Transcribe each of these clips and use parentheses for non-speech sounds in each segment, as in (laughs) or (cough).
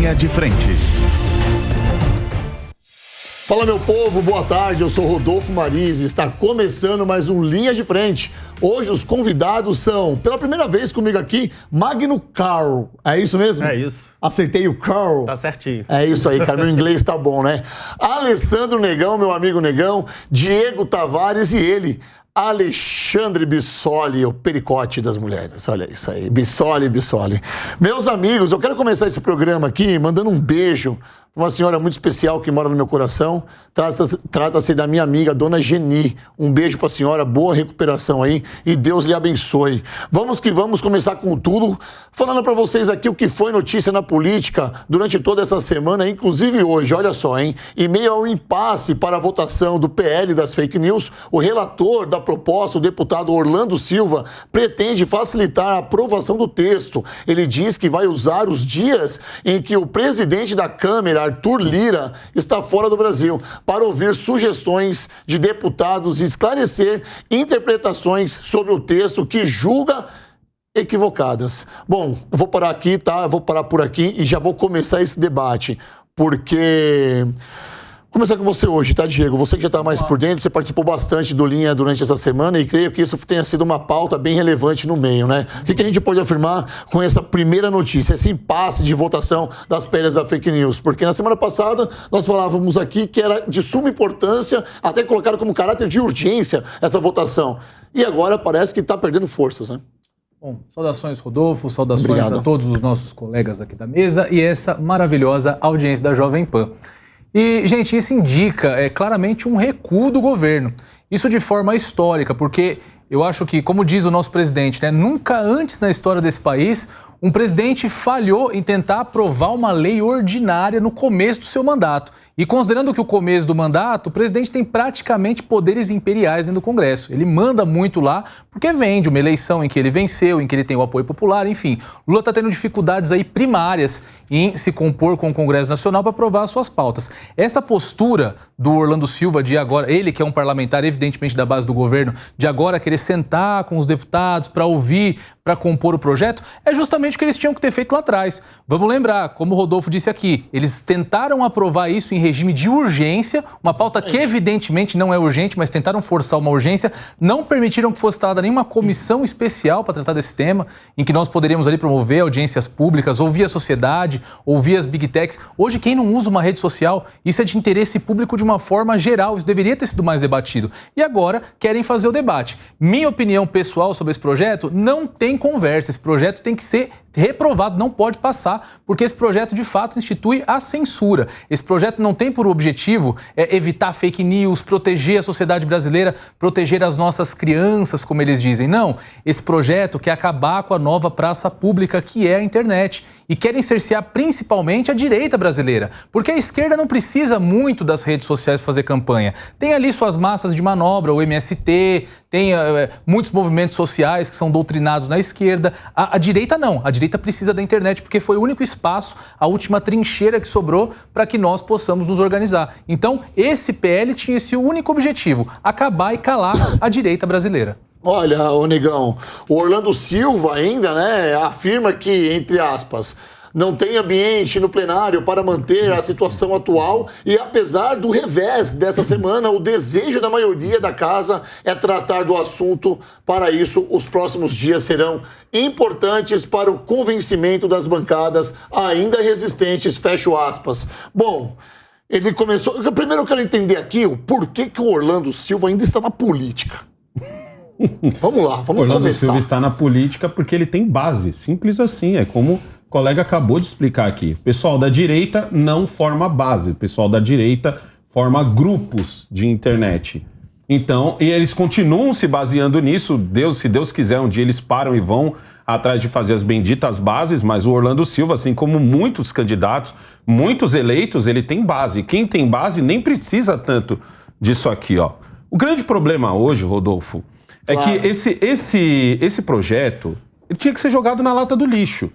Linha de Frente. Fala meu povo, boa tarde. Eu sou Rodolfo Maris e está começando mais um Linha de Frente. Hoje os convidados são, pela primeira vez comigo aqui, Magno Carl. É isso mesmo? É isso. Acertei o Carl. Tá certinho. É isso aí, cara. Meu inglês tá bom, né? Alessandro Negão, meu amigo Negão, Diego Tavares e ele, Alexandre Bissoli, o pericote das mulheres. Olha isso aí, Bissoli, Bissoli. Meus amigos, eu quero começar esse programa aqui mandando um beijo uma senhora muito especial que mora no meu coração. Trata-se trata da minha amiga, dona Geni. Um beijo para a senhora, boa recuperação aí e Deus lhe abençoe. Vamos que vamos começar com tudo, falando para vocês aqui o que foi notícia na política durante toda essa semana, inclusive hoje. Olha só, hein? Em meio ao impasse para a votação do PL das fake news, o relator da proposta, o deputado Orlando Silva, pretende facilitar a aprovação do texto. Ele diz que vai usar os dias em que o presidente da Câmara Arthur Lira está fora do Brasil para ouvir sugestões de deputados e esclarecer interpretações sobre o texto que julga equivocadas. Bom, vou parar aqui, tá? Vou parar por aqui e já vou começar esse debate, porque começar com você hoje, tá, Diego? Você que já está mais por dentro, você participou bastante do Linha durante essa semana e creio que isso tenha sido uma pauta bem relevante no meio, né? O que, que a gente pode afirmar com essa primeira notícia, esse impasse de votação das pérolas da fake news? Porque na semana passada nós falávamos aqui que era de suma importância, até colocaram como caráter de urgência essa votação. E agora parece que está perdendo forças, né? Bom, saudações, Rodolfo, saudações Obrigado. a todos os nossos colegas aqui da mesa e essa maravilhosa audiência da Jovem Pan. E, gente, isso indica é, claramente um recuo do governo. Isso de forma histórica, porque eu acho que, como diz o nosso presidente, né, nunca antes na história desse país um presidente falhou em tentar aprovar uma lei ordinária no começo do seu mandato. E considerando que o começo do mandato, o presidente tem praticamente poderes imperiais dentro do Congresso. Ele manda muito lá porque vem de uma eleição em que ele venceu, em que ele tem o apoio popular, enfim. Lula está tendo dificuldades aí primárias em se compor com o Congresso Nacional para aprovar suas pautas. Essa postura do Orlando Silva de agora, ele que é um parlamentar evidentemente da base do governo, de agora querer sentar com os deputados para ouvir, para compor o projeto, é justamente o que eles tinham que ter feito lá atrás. Vamos lembrar, como o Rodolfo disse aqui, eles tentaram aprovar isso em regime de urgência, uma pauta que evidentemente não é urgente, mas tentaram forçar uma urgência, não permitiram que fosse instalada nenhuma comissão especial para tratar desse tema, em que nós poderíamos ali promover audiências públicas, ouvir a sociedade, ouvir as big techs. Hoje, quem não usa uma rede social, isso é de interesse público de uma forma geral, isso deveria ter sido mais debatido. E agora querem fazer o debate. Minha opinião pessoal sobre esse projeto não tem conversa, esse projeto tem que ser reprovado, não pode passar, porque esse projeto de fato institui a censura. Esse projeto não tem por objetivo é, evitar fake news, proteger a sociedade brasileira, proteger as nossas crianças, como eles dizem. Não, esse projeto quer acabar com a nova praça pública que é a internet e querem cercear principalmente a direita brasileira, porque a esquerda não precisa muito das redes sociais fazer campanha. Tem ali suas massas de manobra, o MST, tem é, muitos movimentos sociais que são doutrinados na esquerda. A, a direita não. A direita precisa da internet porque foi o único espaço, a última trincheira que sobrou para que nós possamos nos organizar. Então, esse PL tinha esse único objetivo: acabar e calar a direita brasileira. Olha, ô Negão, o Orlando Silva ainda, né, afirma que, entre aspas, não tem ambiente no plenário para manter a situação atual e apesar do revés dessa semana, o desejo da maioria da casa é tratar do assunto. Para isso, os próximos dias serão importantes para o convencimento das bancadas ainda resistentes, fecho aspas. Bom, ele começou... Primeiro eu quero entender aqui o porquê que o Orlando Silva ainda está na política. Vamos lá, vamos Orlando começar. Silva está na política porque ele tem base, simples assim, é como o colega acabou de explicar aqui. O pessoal da direita não forma base, o pessoal da direita forma grupos de internet. Então, e eles continuam se baseando nisso. Deus, se Deus quiser, um dia eles param e vão atrás de fazer as benditas bases, mas o Orlando Silva, assim como muitos candidatos, muitos eleitos, ele tem base. Quem tem base nem precisa tanto disso aqui, ó. O grande problema hoje, Rodolfo, é claro. que esse, esse, esse projeto ele tinha que ser jogado na lata do lixo.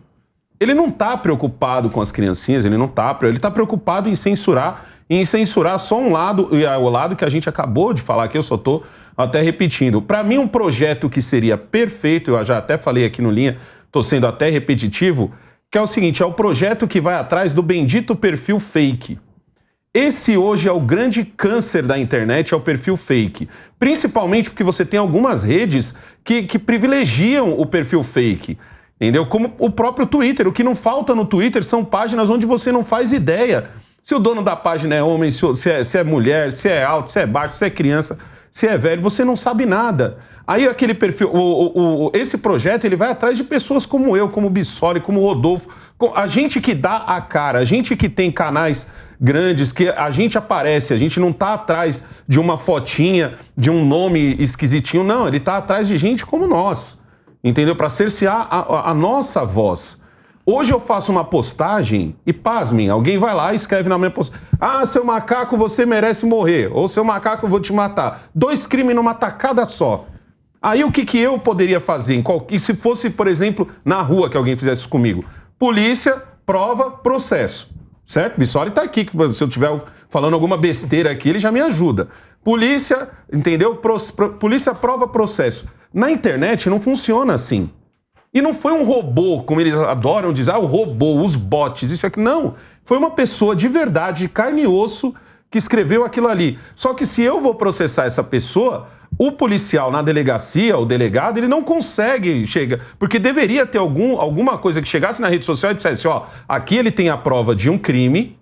Ele não está preocupado com as criancinhas, ele não está, ele está preocupado em censurar, em censurar só um lado, e o lado que a gente acabou de falar aqui, eu só estou até repetindo. Para mim, um projeto que seria perfeito, eu já até falei aqui no linha, estou sendo até repetitivo, que é o seguinte: é o projeto que vai atrás do bendito perfil fake. Esse hoje é o grande câncer da internet, é o perfil fake. Principalmente porque você tem algumas redes que, que privilegiam o perfil fake. Entendeu? Como o próprio Twitter. O que não falta no Twitter são páginas onde você não faz ideia. Se o dono da página é homem, se é, se é mulher, se é alto, se é baixo, se é criança, se é velho, você não sabe nada. Aí aquele perfil, o, o, o, esse projeto ele vai atrás de pessoas como eu, como Bissoli, como Rodolfo, a gente que dá a cara, a gente que tem canais grandes, que a gente aparece, a gente não está atrás de uma fotinha, de um nome esquisitinho, não, ele está atrás de gente como nós, entendeu? Para cercear a, a, a, nossa voz. Hoje eu faço uma postagem e, pasmem, alguém vai lá e escreve na minha postagem: Ah, seu macaco, você merece morrer. Ou seu macaco, eu vou te matar. Dois crimes numa tacada só. Aí o que, que eu poderia fazer? E se fosse, por exemplo, na rua que alguém fizesse isso comigo? Polícia, prova, processo. Certo? Bissoli está aqui, se eu estiver falando alguma besteira aqui, ele já me ajuda. Polícia, entendeu? Pro, polícia prova processo. Na internet não funciona assim. E não foi um robô, como eles adoram dizer, ah, o robô, os bots, isso aqui. Não. Foi uma pessoa de verdade, de carne e osso, que escreveu aquilo ali. Só que se eu vou processar essa pessoa, o policial na delegacia, o delegado, ele não consegue chegar, porque deveria ter algum, alguma coisa que chegasse na rede social e dissesse, ó, aqui ele tem a prova de um crime,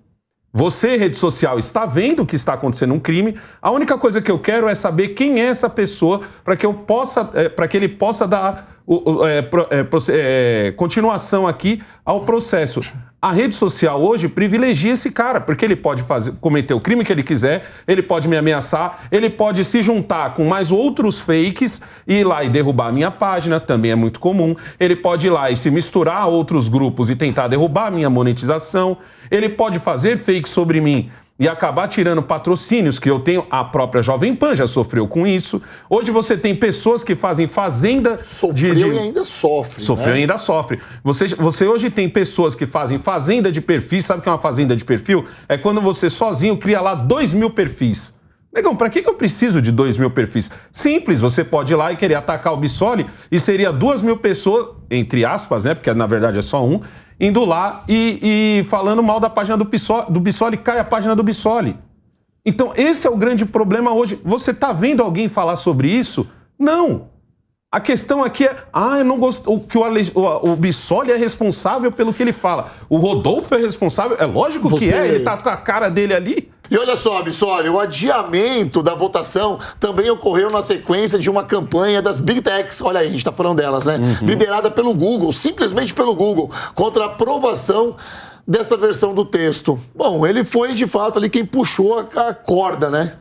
você, rede social, está vendo que está acontecendo um crime. A única coisa que eu quero é saber quem é essa pessoa para que eu possa, é, para que ele possa dar o, o, é, é, é, continuação aqui ao processo. A rede social hoje privilegia esse cara, porque ele pode fazer, cometer o crime que ele quiser, ele pode me ameaçar, ele pode se juntar com mais outros fakes e ir lá e derrubar a minha página, também é muito comum. Ele pode ir lá e se misturar a outros grupos e tentar derrubar a minha monetização. Ele pode fazer fakes sobre mim e acabar tirando patrocínios que eu tenho. A própria Jovem Pan já sofreu com isso. Hoje você tem pessoas que fazem fazenda. Sofreu de, de... e ainda sofre. Sofreu né? e ainda sofre. Você, você hoje tem pessoas que fazem fazenda de perfis. Sabe o que é uma fazenda de perfil? É quando você sozinho cria lá dois mil perfis. Negão, para que, que eu preciso de dois mil perfis? Simples, você pode ir lá e querer atacar o Bissoli e seria duas mil pessoas, entre aspas, né? Porque na verdade é só um, indo lá e, e falando mal da página do Bissoli, do Bissoli, cai a página do Bissoli. Então, esse é o grande problema hoje. Você está vendo alguém falar sobre isso? Não. A questão aqui é, ah, eu não gosto, que o, Ale, o, o Bissoli é responsável pelo que ele fala. O Rodolfo é responsável? É lógico Você... que é, ele tá com a cara dele ali. E olha só, Bissoli, o adiamento da votação também ocorreu na sequência de uma campanha das Big Techs, olha aí, a gente está falando delas, né? Uhum. Liderada pelo Google, simplesmente pelo Google, contra a aprovação dessa versão do texto. Bom, ele foi de fato ali quem puxou a corda, né?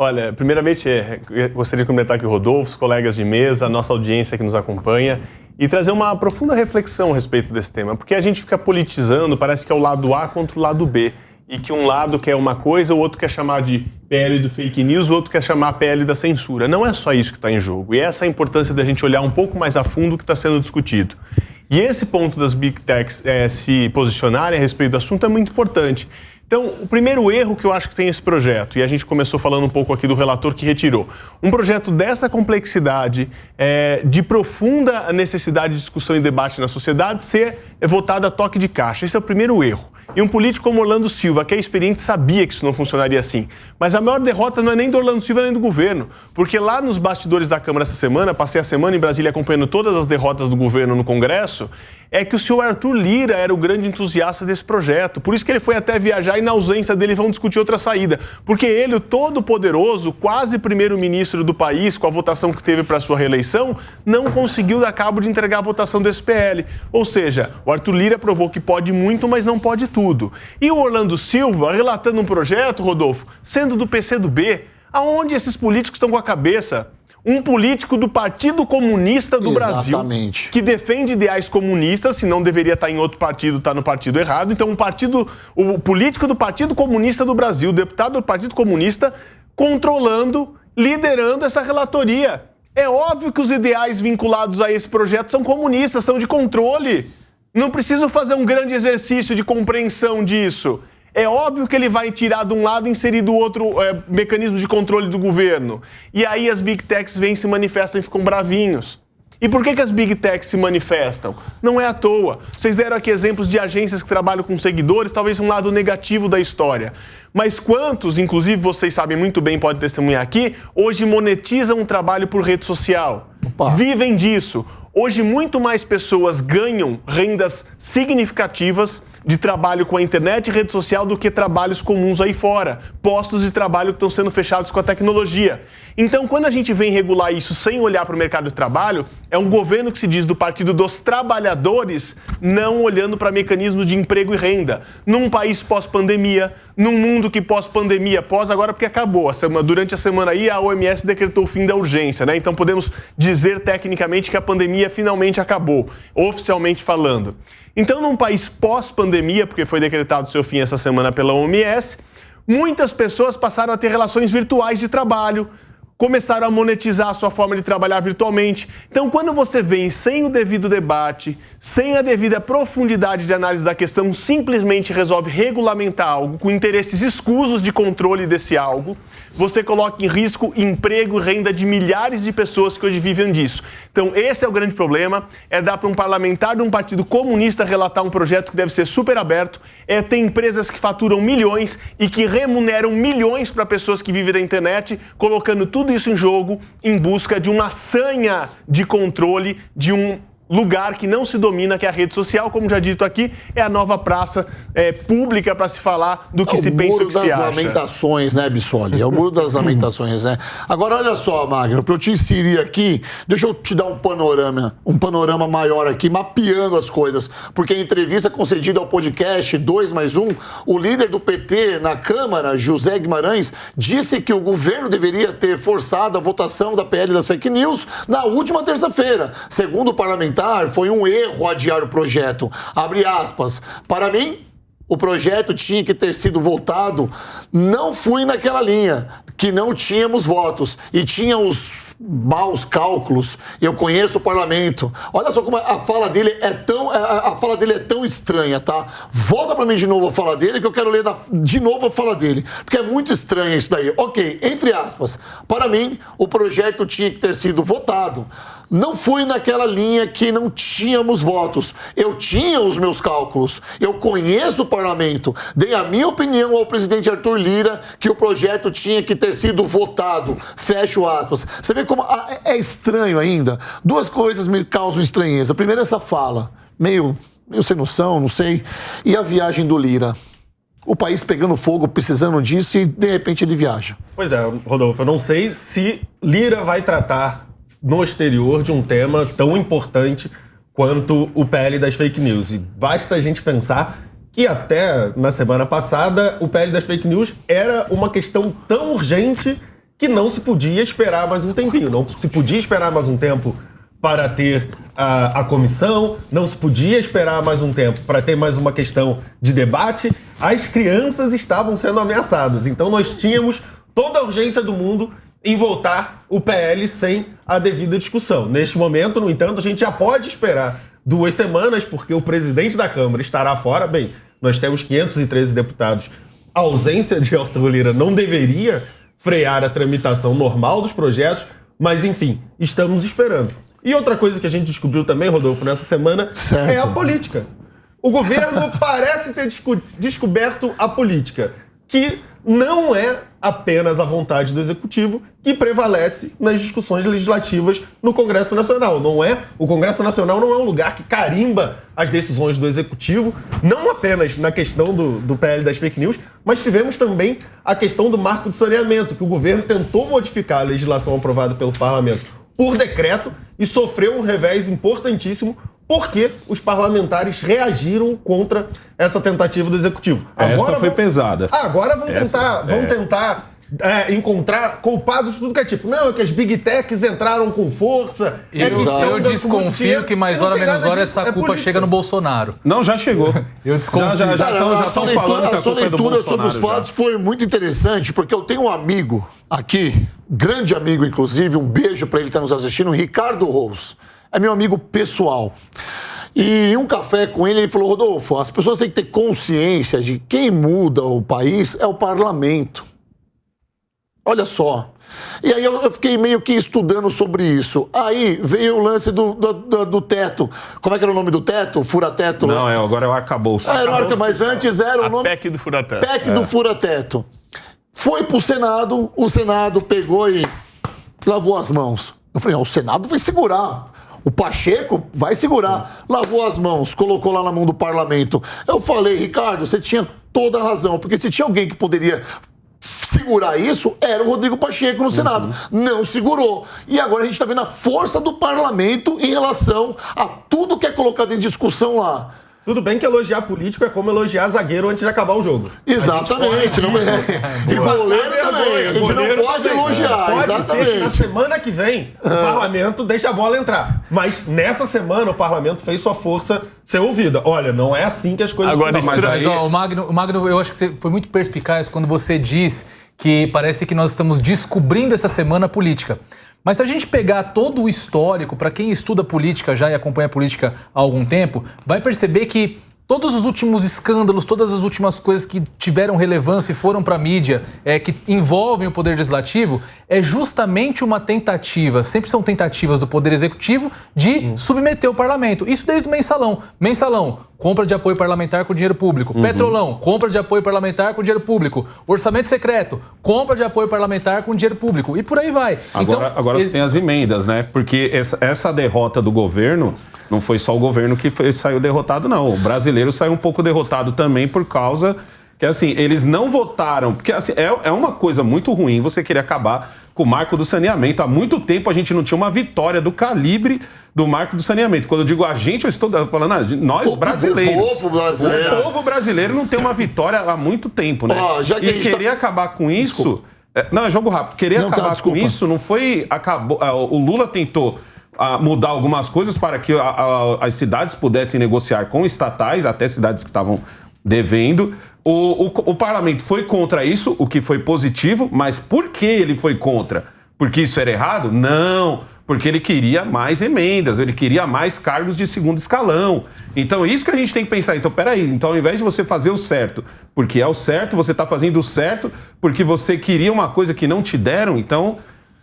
Olha, primeiramente, é, gostaria de comentar aqui o Rodolfo, os colegas de mesa, a nossa audiência que nos acompanha e trazer uma profunda reflexão a respeito desse tema, porque a gente fica politizando, parece que é o lado A contra o lado B e que um lado quer uma coisa, o outro quer chamar de PL do fake news, o outro quer chamar PL da censura. Não é só isso que está em jogo. E essa é a importância da gente olhar um pouco mais a fundo o que está sendo discutido. E esse ponto das big techs é, se posicionarem a respeito do assunto é muito importante. Então, o primeiro erro que eu acho que tem esse projeto, e a gente começou falando um pouco aqui do relator que retirou, um projeto dessa complexidade, é, de profunda necessidade de discussão e debate na sociedade, ser votado a toque de caixa. Esse é o primeiro erro. E um político como Orlando Silva, que é experiente, sabia que isso não funcionaria assim. Mas a maior derrota não é nem do Orlando Silva nem do governo. Porque lá nos bastidores da Câmara essa semana, passei a semana em Brasília acompanhando todas as derrotas do governo no Congresso, é que o senhor Arthur Lira era o grande entusiasta desse projeto. Por isso que ele foi até viajar e, na ausência dele, vão discutir outra saída. Porque ele, o todo-poderoso, quase primeiro-ministro do país, com a votação que teve para sua reeleição, não conseguiu dar cabo de entregar a votação desse PL. Ou seja, o Arthur Lira provou que pode muito, mas não pode tudo. E o Orlando Silva, relatando um projeto, Rodolfo, sendo do PCdoB, aonde esses políticos estão com a cabeça? Um político do Partido Comunista do Exatamente. Brasil que defende ideais comunistas, se não deveria estar em outro partido, está no partido errado. Então, um partido, o político do Partido Comunista do Brasil, deputado do Partido Comunista, controlando, liderando essa relatoria. É óbvio que os ideais vinculados a esse projeto são comunistas, são de controle. Não preciso fazer um grande exercício de compreensão disso. É óbvio que ele vai tirar de um lado e inserir do outro é, mecanismo de controle do governo. E aí as big techs vêm, se manifestam e ficam bravinhos. E por que, que as big techs se manifestam? Não é à toa. Vocês deram aqui exemplos de agências que trabalham com seguidores, talvez um lado negativo da história. Mas quantos, inclusive vocês sabem muito bem, pode testemunhar aqui, hoje monetizam um trabalho por rede social? Opa. Vivem disso. Hoje, muito mais pessoas ganham rendas significativas de trabalho com a internet e rede social do que trabalhos comuns aí fora, postos de trabalho que estão sendo fechados com a tecnologia. Então, quando a gente vem regular isso sem olhar para o mercado de trabalho, é um governo que se diz do Partido dos Trabalhadores, não olhando para mecanismos de emprego e renda. Num país pós-pandemia, num mundo que pós-pandemia, pós agora porque acabou. Durante a semana aí, a OMS decretou o fim da urgência, né? Então podemos dizer tecnicamente que a pandemia finalmente acabou, oficialmente falando. Então, num país pós-pandemia, porque foi decretado seu fim essa semana pela OMS, muitas pessoas passaram a ter relações virtuais de trabalho, começaram a monetizar a sua forma de trabalhar virtualmente. Então, quando você vem sem o devido debate, sem a devida profundidade de análise da questão, simplesmente resolve regulamentar algo com interesses escusos de controle desse algo, você coloca em risco emprego e renda de milhares de pessoas que hoje vivem disso. Então, esse é o grande problema, é dar para um parlamentar de um partido comunista relatar um projeto que deve ser super aberto, é ter empresas que faturam milhões e que remuneram milhões para pessoas que vivem da internet, colocando tudo isso em jogo em busca de uma sanha de controle de um lugar que não se domina, que é a rede social, como já dito aqui, é a nova praça é, pública para se falar do que é se pensa e o que se acha. É o muro das lamentações, né, Bissoli? É o muro das lamentações, né? Agora, olha só, Magno, para eu te inserir aqui, deixa eu te dar um panorama, um panorama maior aqui, mapeando as coisas, porque a entrevista concedida ao podcast 2 mais 1, o líder do PT na Câmara, José Guimarães, disse que o governo deveria ter forçado a votação da PL das fake news na última terça-feira, segundo o parlamentar parlamentar foi um erro adiar o projeto. Abre aspas. Para mim, o projeto tinha que ter sido votado. Não fui naquela linha, que não tínhamos votos e tinha os maus cálculos. Eu conheço o parlamento. Olha só como a fala dele é tão a, fala dele é tão estranha, tá? Volta para mim de novo a fala dele que eu quero ler de novo a fala dele, porque é muito estranho isso daí. OK, entre aspas. Para mim, o projeto tinha que ter sido votado. Não fui naquela linha que não tínhamos votos. Eu tinha os meus cálculos. Eu conheço o parlamento. Dei a minha opinião ao presidente Arthur Lira que o projeto tinha que ter sido votado. Fecho aspas. Você vê como ah, é, é estranho ainda. Duas coisas me causam estranheza. Primeiro, essa fala, meio, meio sem noção, não sei. E a viagem do Lira o país pegando fogo, precisando disso, e de repente ele viaja. Pois é, Rodolfo, eu não sei se Lira vai tratar no exterior de um tema tão importante quanto o PL das fake news. E basta a gente pensar que até na semana passada o PL das fake news era uma questão tão urgente que não se podia esperar mais um tempinho. Não se podia esperar mais um tempo para ter a, a comissão, não se podia esperar mais um tempo para ter mais uma questão de debate. As crianças estavam sendo ameaçadas. Então nós tínhamos toda a urgência do mundo em voltar o PL sem a devida discussão. Neste momento, no entanto, a gente já pode esperar duas semanas, porque o presidente da Câmara estará fora. Bem, nós temos 513 deputados. A ausência de Arthur Lira não deveria frear a tramitação normal dos projetos, mas enfim, estamos esperando. E outra coisa que a gente descobriu também, Rodolfo, nessa semana certo. é a política. O governo (laughs) parece ter desco descoberto a política, que não é apenas a vontade do executivo que prevalece nas discussões legislativas no Congresso Nacional. Não é? O Congresso Nacional não é um lugar que carimba as decisões do executivo, não apenas na questão do, do PL das fake news, mas tivemos também a questão do marco de saneamento, que o governo tentou modificar a legislação aprovada pelo parlamento por decreto e sofreu um revés importantíssimo porque os parlamentares reagiram contra essa tentativa do executivo. Agora essa foi vão... pesada. Agora vão essa, tentar, vão é... tentar é, encontrar culpados de tudo que é tipo. Não, é que as big techs entraram com força. É eu, eu desconfio que mais hora menos hora essa é culpa chega no Bolsonaro. Não, já chegou. (laughs) eu desconfio. Já, já, já, já estão falando que a, a sua é leitura sobre os fatos já. foi muito interessante, porque eu tenho um amigo aqui, grande amigo inclusive, um beijo para ele que está nos assistindo, Ricardo Rose é meu amigo pessoal. E em um café com ele, ele falou: Rodolfo, as pessoas têm que ter consciência de quem muda o país é o parlamento. Olha só. E aí eu, fiquei meio que estudando sobre isso. Aí veio o lance do, do, do, do teto. Como é que era o nome do teto? Fura-teto? Não, é, agora é o arcabouço. Ah, era o arca, mas antes era o A nome... PEC do fura-teto. PEC do fura-teto. Foi pro Senado, o Senado pegou e lavou as mãos. Eu falei, ah, o Senado vai segurar. O Pacheco vai segurar. Lavou as mãos, colocou lá na mão do parlamento. Eu falei, Ricardo, você tinha toda a razão, porque se tinha alguém que poderia segurar isso, era o Rodrigo Pacheco no Senado. Não segurou. E agora a gente está vendo a força do parlamento em relação a tudo que é colocado em discussão lá. Tudo bem que elogiar político é como elogiar zagueiro antes de acabar o jogo. Exatamente. Não é. E goleiro também. A gente não pode elogiar. Pode Exatamente. ser que na semana que vem o parlamento deixe a bola entrar. Mas nessa semana o parlamento fez sua força ser ouvida. Olha, não é assim que as coisas Agora, funcionam. mas Mas ó, o, Magno, o Magno, eu acho que você foi muito perspicaz quando você diz que parece que nós estamos descobrindo essa semana a política. Mas se a gente pegar todo o histórico, para quem estuda política já e acompanha política há algum tempo, vai perceber que todos os últimos escândalos, todas as últimas coisas que tiveram relevância e foram para a mídia, é, que envolvem o Poder Legislativo, é justamente uma tentativa, sempre são tentativas do Poder Executivo de submeter o parlamento. Isso desde o mensalão. Mensalão, compra de apoio parlamentar com dinheiro público. Petrolão, compra de apoio parlamentar com dinheiro público. Orçamento secreto, compra de apoio parlamentar com dinheiro público. E por aí vai. Agora, agora você tem as emendas, né? Porque essa, essa derrota do governo não foi só o governo que foi- saiu derrotado, não. O brasileiro saiu um pouco derrotado também por causa que, assim, eles não votaram. Porque, assim, é, é uma coisa muito ruim você querer acabar com o marco do saneamento. Há muito tempo a gente não tinha uma vitória do calibre do marco do saneamento. Quando eu digo a gente, eu estou falando a gente- nós O- o brasileiros. povo brasileiro. O povo brasileiro não tem uma vitória há muito tempo, né? Ó, já que e tá- querer acabar com isso. é, Não, é jogo rápido. Querer Não, tá, acabar com desculpa. isso não foi. Acabou, ah, o Lula tentou ah, mudar algumas coisas para que a- a- as cidades pudessem negociar com estatais, até cidades que estavam devendo. O, o- o parlamento foi contra isso, o que foi positivo, mas por que ele foi contra? Porque isso era errado? Não. Porque ele queria mais emendas, ele queria mais cargos de segundo escalão. Então, isso que a gente tem que pensar. Então, peraí, então ao invés de você fazer o certo, porque é o certo, você está fazendo o certo porque você queria uma coisa que não te deram, então.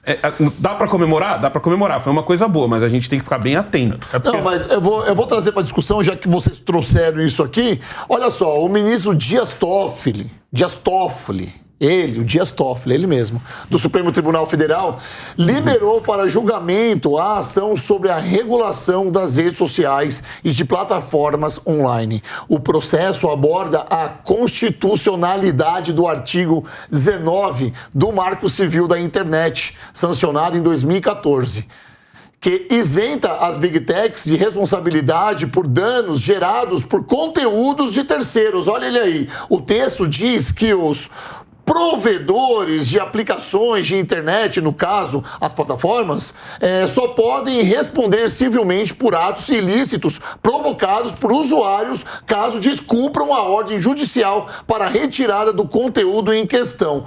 É, é, dá para comemorar? Dá para comemorar. Foi uma coisa boa, mas a gente tem que ficar bem atento. Não, mas eu vou, eu vou trazer para discussão, já que vocês trouxeram isso aqui. Olha só, o ministro Dias Toffoli, Dias Toffoli, ele, o Dias Toffoli, ele mesmo, do Supremo Tribunal Federal, liberou para julgamento a ação sobre a regulação das redes sociais e de plataformas online. O processo aborda a constitucionalidade do artigo 19 do Marco Civil da Internet, sancionado em 2014 que isenta as big techs de responsabilidade por danos gerados por conteúdos de terceiros. Olha ele aí. O texto diz que os provedores de aplicações de internet, no caso, as plataformas, eh, só podem responder civilmente por atos ilícitos provocados por usuários caso descumpram a ordem judicial para a retirada do conteúdo em questão.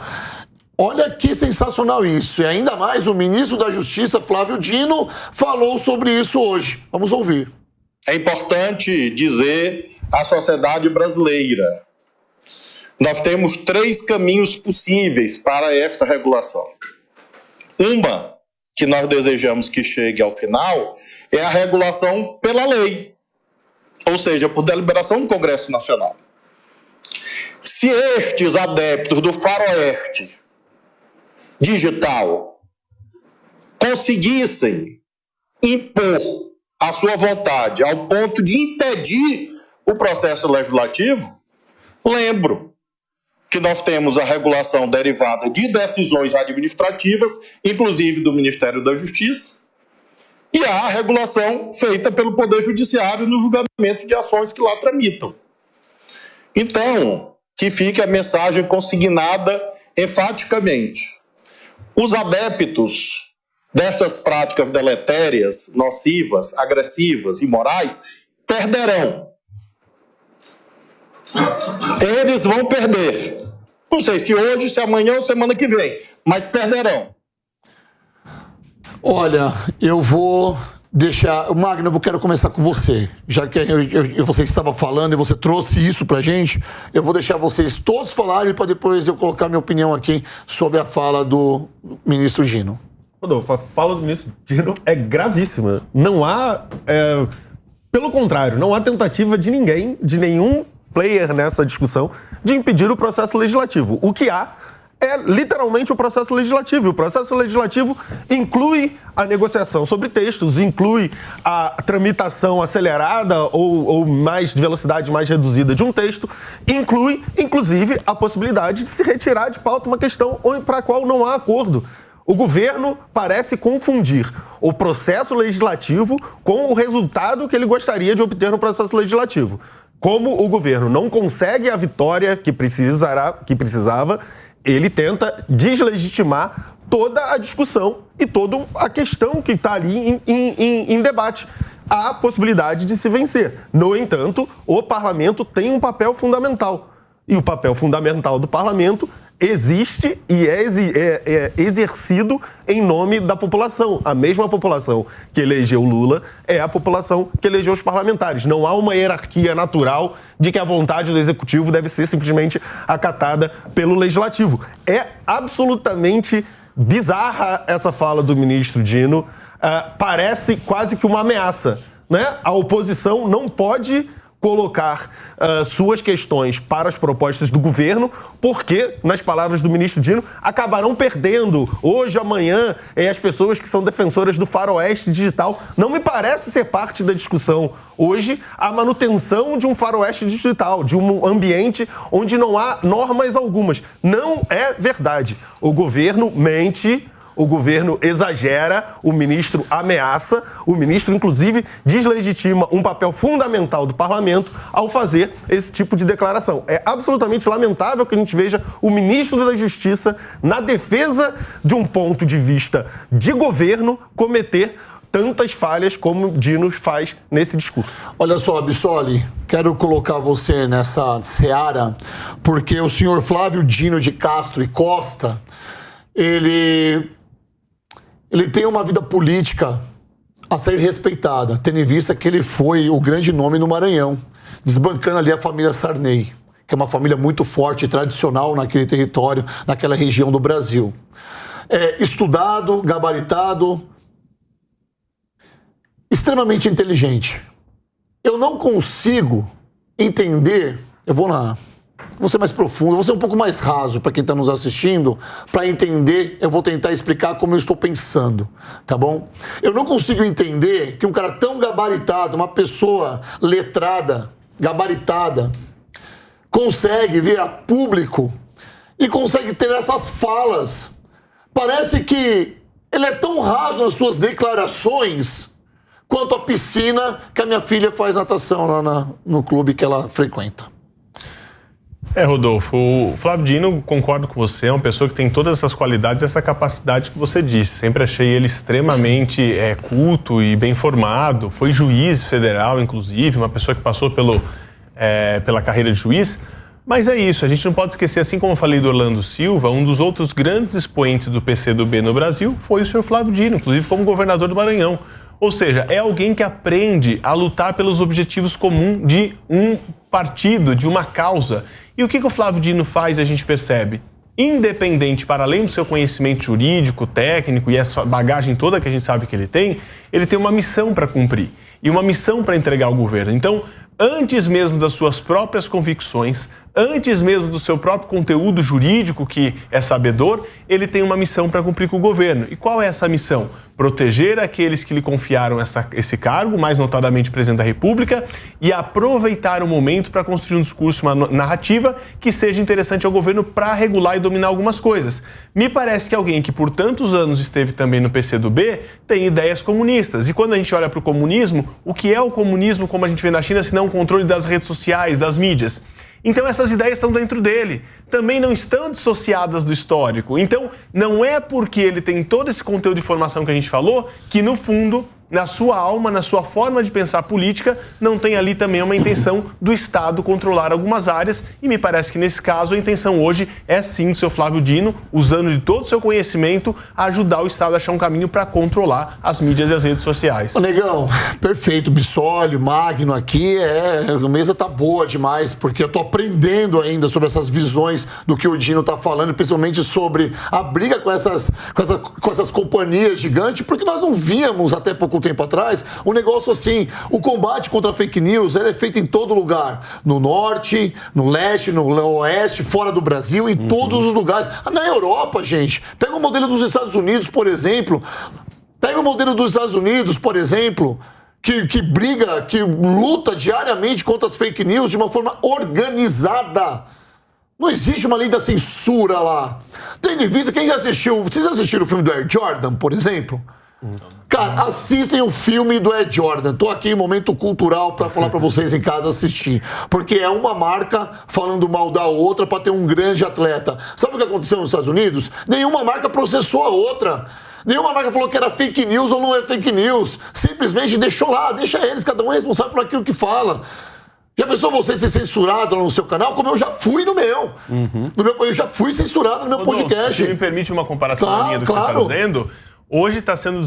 Olha que sensacional isso. E ainda mais o ministro da Justiça, Flávio Dino, falou sobre isso hoje. Vamos ouvir. É importante dizer à sociedade brasileira: nós temos três caminhos possíveis para esta regulação. Uma, que nós desejamos que chegue ao final, é a regulação pela lei, ou seja, por deliberação do Congresso Nacional. Se estes adeptos do faroeste digital conseguissem impor a sua vontade ao ponto de impedir o processo legislativo, lembro que nós temos a regulação derivada de decisões administrativas, inclusive do Ministério da Justiça, e a regulação feita pelo Poder Judiciário no julgamento de ações que lá tramitam. Então, que fique a mensagem consignada enfaticamente. Os adeptos destas práticas deletérias, nocivas, agressivas, imorais, perderão. Eles vão perder. Não sei se hoje, se amanhã ou semana que vem, mas perderão. Olha, eu vou deixar. Magno, eu quero começar com você. Já que eu, eu, você estava falando e você trouxe isso pra gente, eu vou deixar vocês todos falarem para depois eu colocar minha opinião aqui sobre a fala do ministro Gino. Rodolfo, a fala do ministro Gino é gravíssima. Não há. É, pelo contrário, não há tentativa de ninguém, de nenhum player nessa discussão, de impedir o processo legislativo. O que há é literalmente o processo legislativo. O processo legislativo inclui a negociação sobre textos, inclui a tramitação acelerada ou, ou mais de velocidade mais reduzida de um texto, inclui, inclusive, a possibilidade de se retirar de pauta uma questão para a qual não há acordo. O governo parece confundir o processo legislativo com o resultado que ele gostaria de obter no processo legislativo. Como o governo não consegue a vitória que, precisará, que precisava, ele tenta deslegitimar toda a discussão e toda a questão que está ali em, em, em, debate. Há possibilidade de se vencer. No entanto, o parlamento tem um papel fundamental. E o papel fundamental do parlamento existe e é, é, é, exercido em nome da população. A mesma população que elegeu Lula é a população que elegeu os parlamentares. Não há uma hierarquia natural de que a vontade do executivo deve ser simplesmente acatada pelo legislativo. É absolutamente bizarra essa fala do ministro Dino. Uh, parece quase que uma ameaça. Né? A oposição não pode colocar uh, suas questões para as propostas do governo, porque, nas palavras do ministro Dino, acabarão perdendo hoje, amanhã, eh, as pessoas que são defensoras do faroeste digital. Não me parece ser parte da discussão hoje a manutenção de um faroeste digital, de um ambiente onde não há normas algumas. Não é verdade. O governo mente o governo exagera, o ministro ameaça, o ministro, inclusive, deslegitima um papel fundamental do parlamento ao fazer esse tipo de declaração. É absolutamente lamentável que a gente veja o ministro da Justiça, na defesa de um ponto de vista de governo, cometer tantas falhas como Dino faz nesse discurso. Olha só, Bissoli, quero colocar você nessa seara, porque o senhor Flávio Dino de Castro e Costa, ele ele tem uma vida política a ser respeitada, tendo em vista que ele foi o grande nome no Maranhão, desbancando ali a família Sarney, que é uma família muito forte e tradicional naquele território, naquela região do Brasil. É, estudado, gabaritado, extremamente inteligente. Eu não consigo entender, eu vou na vou ser mais profundo, vou ser um pouco mais raso para quem está nos assistindo, para entender, eu vou tentar explicar como eu estou pensando, tá bom? Eu não consigo entender que um cara tão gabaritado, uma pessoa letrada, gabaritada, consegue vir a público e consegue ter essas falas. Parece que ele é tão raso nas suas declarações quanto a piscina que a minha filha faz natação lá na, no clube que ela frequenta. É, Rodolfo, o Flávio Dino, concordo com você, é uma pessoa que tem todas essas qualidades e essa capacidade que você disse. Sempre achei ele extremamente é, culto e bem formado, foi juiz federal, inclusive, uma pessoa que passou pelo, é, pela carreira de juiz. Mas é isso, a gente não pode esquecer, assim como eu falei do Orlando Silva, um dos outros grandes expoentes do PCdoB no Brasil foi o senhor Flávio Dino, inclusive como governador do Maranhão. Ou seja, é alguém que aprende a lutar pelos objetivos comuns de um partido, de uma causa. E o que, que o Flávio Dino faz, a gente percebe? Independente, para além do seu conhecimento jurídico, técnico e essa bagagem toda que a gente sabe que ele tem, ele tem uma missão para cumprir e uma missão para entregar ao governo. Então, antes mesmo das suas próprias convicções, antes mesmo do seu próprio conteúdo jurídico, que é sabedor, ele tem uma missão para cumprir com o governo. E qual é essa missão? Proteger aqueles que lhe confiaram essa, esse cargo, mais notadamente presidente da República, e aproveitar o momento para construir um discurso, uma narrativa que seja interessante ao governo para regular e dominar algumas coisas. Me parece que alguém que por tantos anos esteve também no PCdoB tem ideias comunistas. E quando a gente olha para o comunismo, o que é o comunismo, como a gente vê na China, se não o controle das redes sociais, das mídias? Então essas ideias estão dentro dele, também não estão dissociadas do histórico. Então não é porque ele tem todo esse conteúdo de informação que a gente falou que no fundo na sua alma, na sua forma de pensar política, não tem ali também uma intenção do Estado controlar algumas áreas. E me parece que nesse caso a intenção hoje é sim do seu Flávio Dino, usando de todo o seu conhecimento, ajudar o Estado a achar um caminho para controlar as mídias e as redes sociais. Ô, Negão, perfeito. Bissólio, Magno aqui, é, a mesa tá boa demais, porque eu tô aprendendo ainda sobre essas visões do que o Dino tá falando, principalmente sobre a briga com essas, com essas, com essas companhias gigantes, porque nós não víamos até pouco tempo atrás um negócio assim. O combate contra a fake news é feito em todo lugar. No norte, no leste, no oeste, fora do Brasil, em uhum. todos os lugares. Na Europa, gente, pega o modelo dos Estados Unidos, por exemplo. Pega o modelo dos Estados Unidos, por exemplo. Que, que, briga, que luta diariamente contra as fake news de uma forma organizada. Não existe uma lei da censura lá. Tendo em vista, quem já assistiu. Vocês assistiram o filme do Air Jordan, por exemplo? Cara, assistem o filme do Ed Jordan. Tô aqui em momento cultural para falar para vocês em casa assistir. Porque é uma marca falando mal da outra para ter um grande atleta. Sabe o que aconteceu nos Estados Unidos? Nenhuma marca processou a outra. Nenhuma marca falou que era fake news ou não é fake news. Simplesmente deixou lá, deixa eles, cada um é responsável por aquilo que fala. Já pensou você ser censurado no seu canal, como eu já fui no meu? Uhum. No meu eu já fui censurado no meu podcast. Se me permite uma comparação claro, linha do que claro. você está dizendo, Hoje está sendo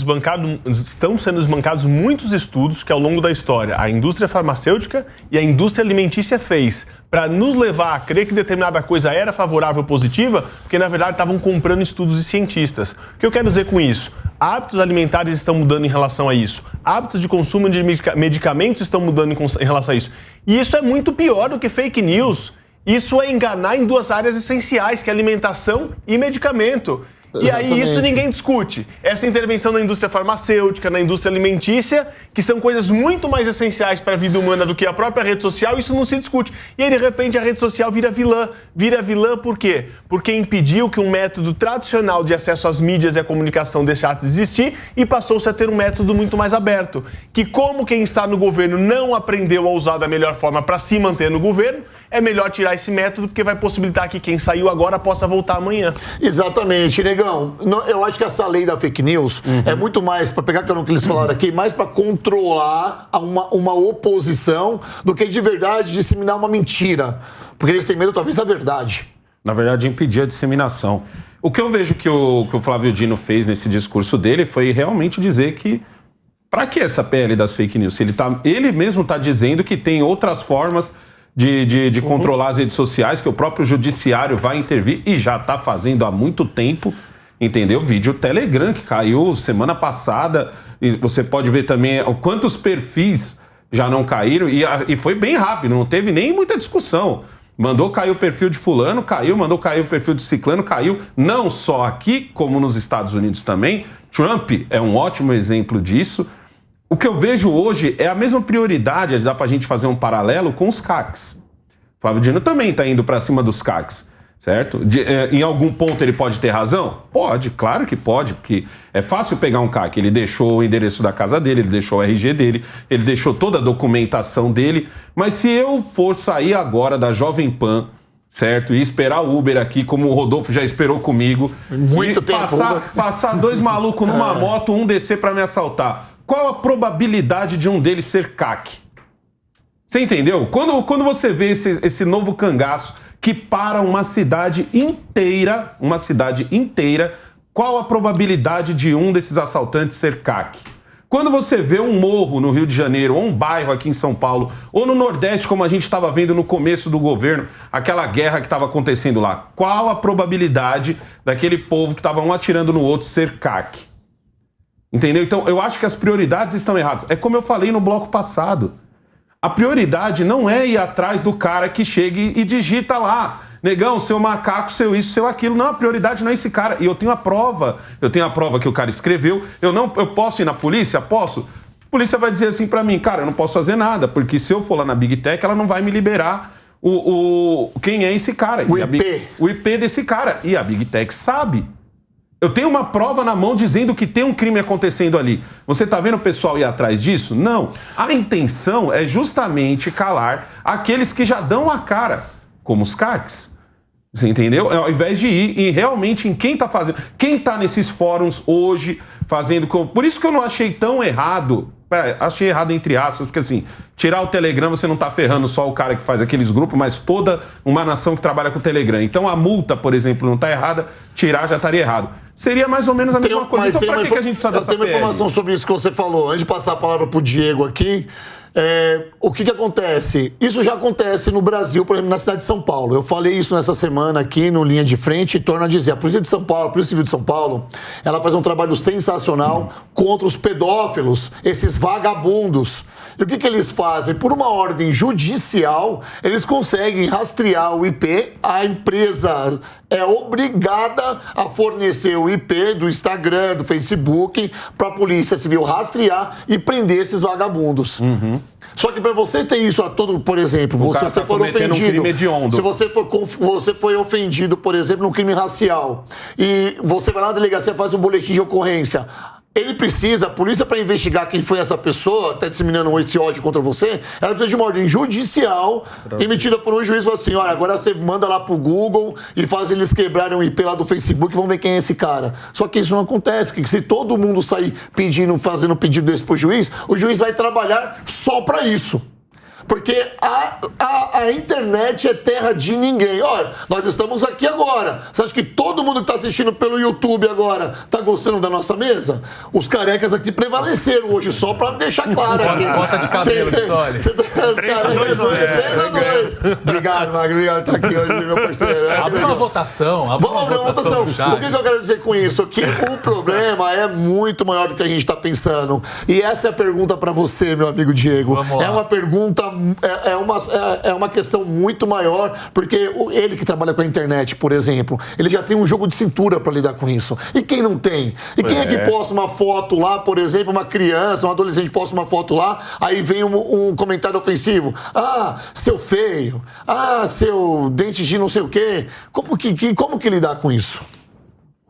estão sendo desbancados muitos estudos que, ao longo da história, a indústria farmacêutica e a indústria alimentícia fez para nos levar a crer que determinada coisa era favorável ou positiva, porque na verdade estavam comprando estudos de cientistas. O que eu quero dizer com isso? Hábitos alimentares estão mudando em relação a isso. Hábitos de consumo de medicamentos estão mudando em relação a isso. E isso é muito pior do que fake news. Isso é enganar em duas áreas essenciais, que é alimentação e medicamento. E aí isso ninguém discute. Essa intervenção na indústria farmacêutica, na indústria alimentícia, que são coisas muito mais essenciais para a vida humana do que a própria rede social, isso não se discute. E aí, de repente, a rede social vira vilã. Vira vilã por quê? Porque impediu que um método tradicional de acesso às mídias e à comunicação deixasse de existir e passou-se a ter um método muito mais aberto. Que, como quem está no governo não aprendeu a usar da melhor forma para se manter no governo, é melhor tirar esse método porque vai possibilitar que quem saiu agora possa voltar amanhã. Exatamente, negão. Eu acho que essa lei da fake news uhum. é muito mais, para pegar o que eles falaram aqui, mais para controlar uma, uma oposição do que de verdade disseminar uma mentira. Porque eles têm medo, talvez, da verdade. Na verdade, impedir a disseminação. O que eu vejo que o, que o Flávio Dino fez nesse discurso dele foi realmente dizer que para que essa pele das fake news? Ele, tá, ele mesmo está dizendo que tem outras formas de, de, de uhum. controlar as redes sociais, que o próprio judiciário vai intervir e já está fazendo há muito tempo. Entendeu? Vídeo Telegram que caiu semana passada. E você pode ver também quantos perfis já não caíram. E, e foi bem rápido, não teve nem muita discussão. Mandou cair o perfil de fulano, caiu, mandou cair o perfil de ciclano, caiu. Não só aqui, como nos Estados Unidos também. Trump é um ótimo exemplo disso. O que eu vejo hoje é a mesma prioridade, dá para a gente fazer um paralelo com os CACs. Flávio Dino também está indo para cima dos CACs, certo? De, é, em algum ponto ele pode ter razão? Pode, claro que pode, porque é fácil pegar um CAC. Ele deixou o endereço da casa dele, ele deixou o RG dele, ele deixou toda a documentação dele. Mas se eu for sair agora da Jovem Pan, certo? E esperar o Uber aqui, como o Rodolfo já esperou comigo. Muito tempo. Passar, passar dois (laughs) malucos numa é. moto, um descer para me assaltar qual a probabilidade de um deles ser CAC? Você entendeu? Quando, quando você vê esse, esse novo cangaço que para uma cidade inteira, uma cidade inteira, qual a probabilidade de um desses assaltantes ser CAC? Quando você vê um morro no Rio de Janeiro, ou um bairro aqui em São Paulo, ou no Nordeste, como a gente estava vendo no começo do governo, aquela guerra que estava acontecendo lá, qual a probabilidade daquele povo que estava um atirando no outro ser CAC? Entendeu? Então, eu acho que as prioridades estão erradas. É como eu falei no bloco passado. A prioridade não é ir atrás do cara que chega e digita lá. Negão, seu macaco, seu isso, seu aquilo. Não, a prioridade não é esse cara. E eu tenho a prova. Eu tenho a prova que o cara escreveu. Eu não, eu posso ir na polícia? Posso. A polícia vai dizer assim para mim, cara, eu não posso fazer nada, porque se eu for lá na Big Tech, ela não vai me liberar o, o quem é esse cara. O IP. Big, o IP desse cara. E a Big Tech sabe. Eu tenho uma prova na mão dizendo que tem um crime acontecendo ali. Você está vendo o pessoal ir atrás disso? Não. A intenção é justamente calar aqueles que já dão a cara, como os CACs. Você entendeu? Ao invés de ir e realmente em quem está fazendo. Quem está nesses fóruns hoje fazendo. Por isso que eu não achei tão errado. É, achei errado entre aspas, porque assim, tirar o Telegram você não está ferrando só o cara que faz aqueles grupos, mas toda uma nação que trabalha com o Telegram. Então a multa, por exemplo, não está errada, tirar já estaria errado. Seria mais ou menos a mesma coisa. Então, para que, que a gente precisa dessa tenho uma informação sobre isso que você falou. Antes de passar a palavra para o Diego aqui, é, o que, que acontece? Isso já acontece no Brasil, por exemplo, na cidade de São Paulo. Eu falei isso nessa semana aqui no Linha de Frente e torno a dizer: a Polícia de São Paulo, a Polícia Civil de São Paulo, ela faz um trabalho sensacional contra os pedófilos, esses vagabundos. E o que, que eles fazem? Por uma ordem judicial, eles conseguem rastrear o IP, a empresa é obrigada a fornecer o IP do Instagram, do Facebook, para a Polícia Civil rastrear e prender esses vagabundos. Uhum. Só que para você ter isso a todo, por exemplo, o você, tá for ofendido, um se você for, você foi ofendido, por exemplo, num crime racial e você vai lá na delegacia faz um boletim de ocorrência, ele precisa, a polícia, para investigar quem foi essa pessoa, está disseminando esse ódio contra você, ela precisa de uma ordem judicial emitida por um juiz. Assim: olha, agora você manda lá pro Google e faz eles quebrarem o IP lá do Facebook e vão ver quem é esse cara. Só que isso não acontece, que se todo mundo sair pedindo, fazendo pedido desse pro juiz, o juiz vai trabalhar só para isso. Porque a, a, a, internet é terra de ninguém. Olha, nós estamos aqui agora. Você acha que todo mundo que está assistindo pelo YouTube agora está gostando da nossa mesa? Os carecas aqui prevaleceram hoje, só para deixar (laughs) claro aqui. Bota de cabelo, olha. Os carecas 3 a 2. Obrigado, Magro. Obrigado por estar aqui hoje, meu parceiro. Abre uma votação. Vamos abrir uma votação. O que, que eu quero dizer com isso? Que o (laughs) problema é muito maior do que a gente está pensando. E essa é a pergunta para você, meu amigo Diego. É uma pergunta é, é, uma, é, é, uma questão muito maior, porque ele que trabalha com a internet, por exemplo, ele já tem um jogo de cintura para lidar com isso. E quem não tem? E quem é. é. que posta uma foto lá, por exemplo, uma criança, um adolescente posta uma foto lá, aí vem um, um comentário ofensivo. Ah, seu feio. Ah, seu dente de não sei o quê. Como que, que, como que lidar com isso?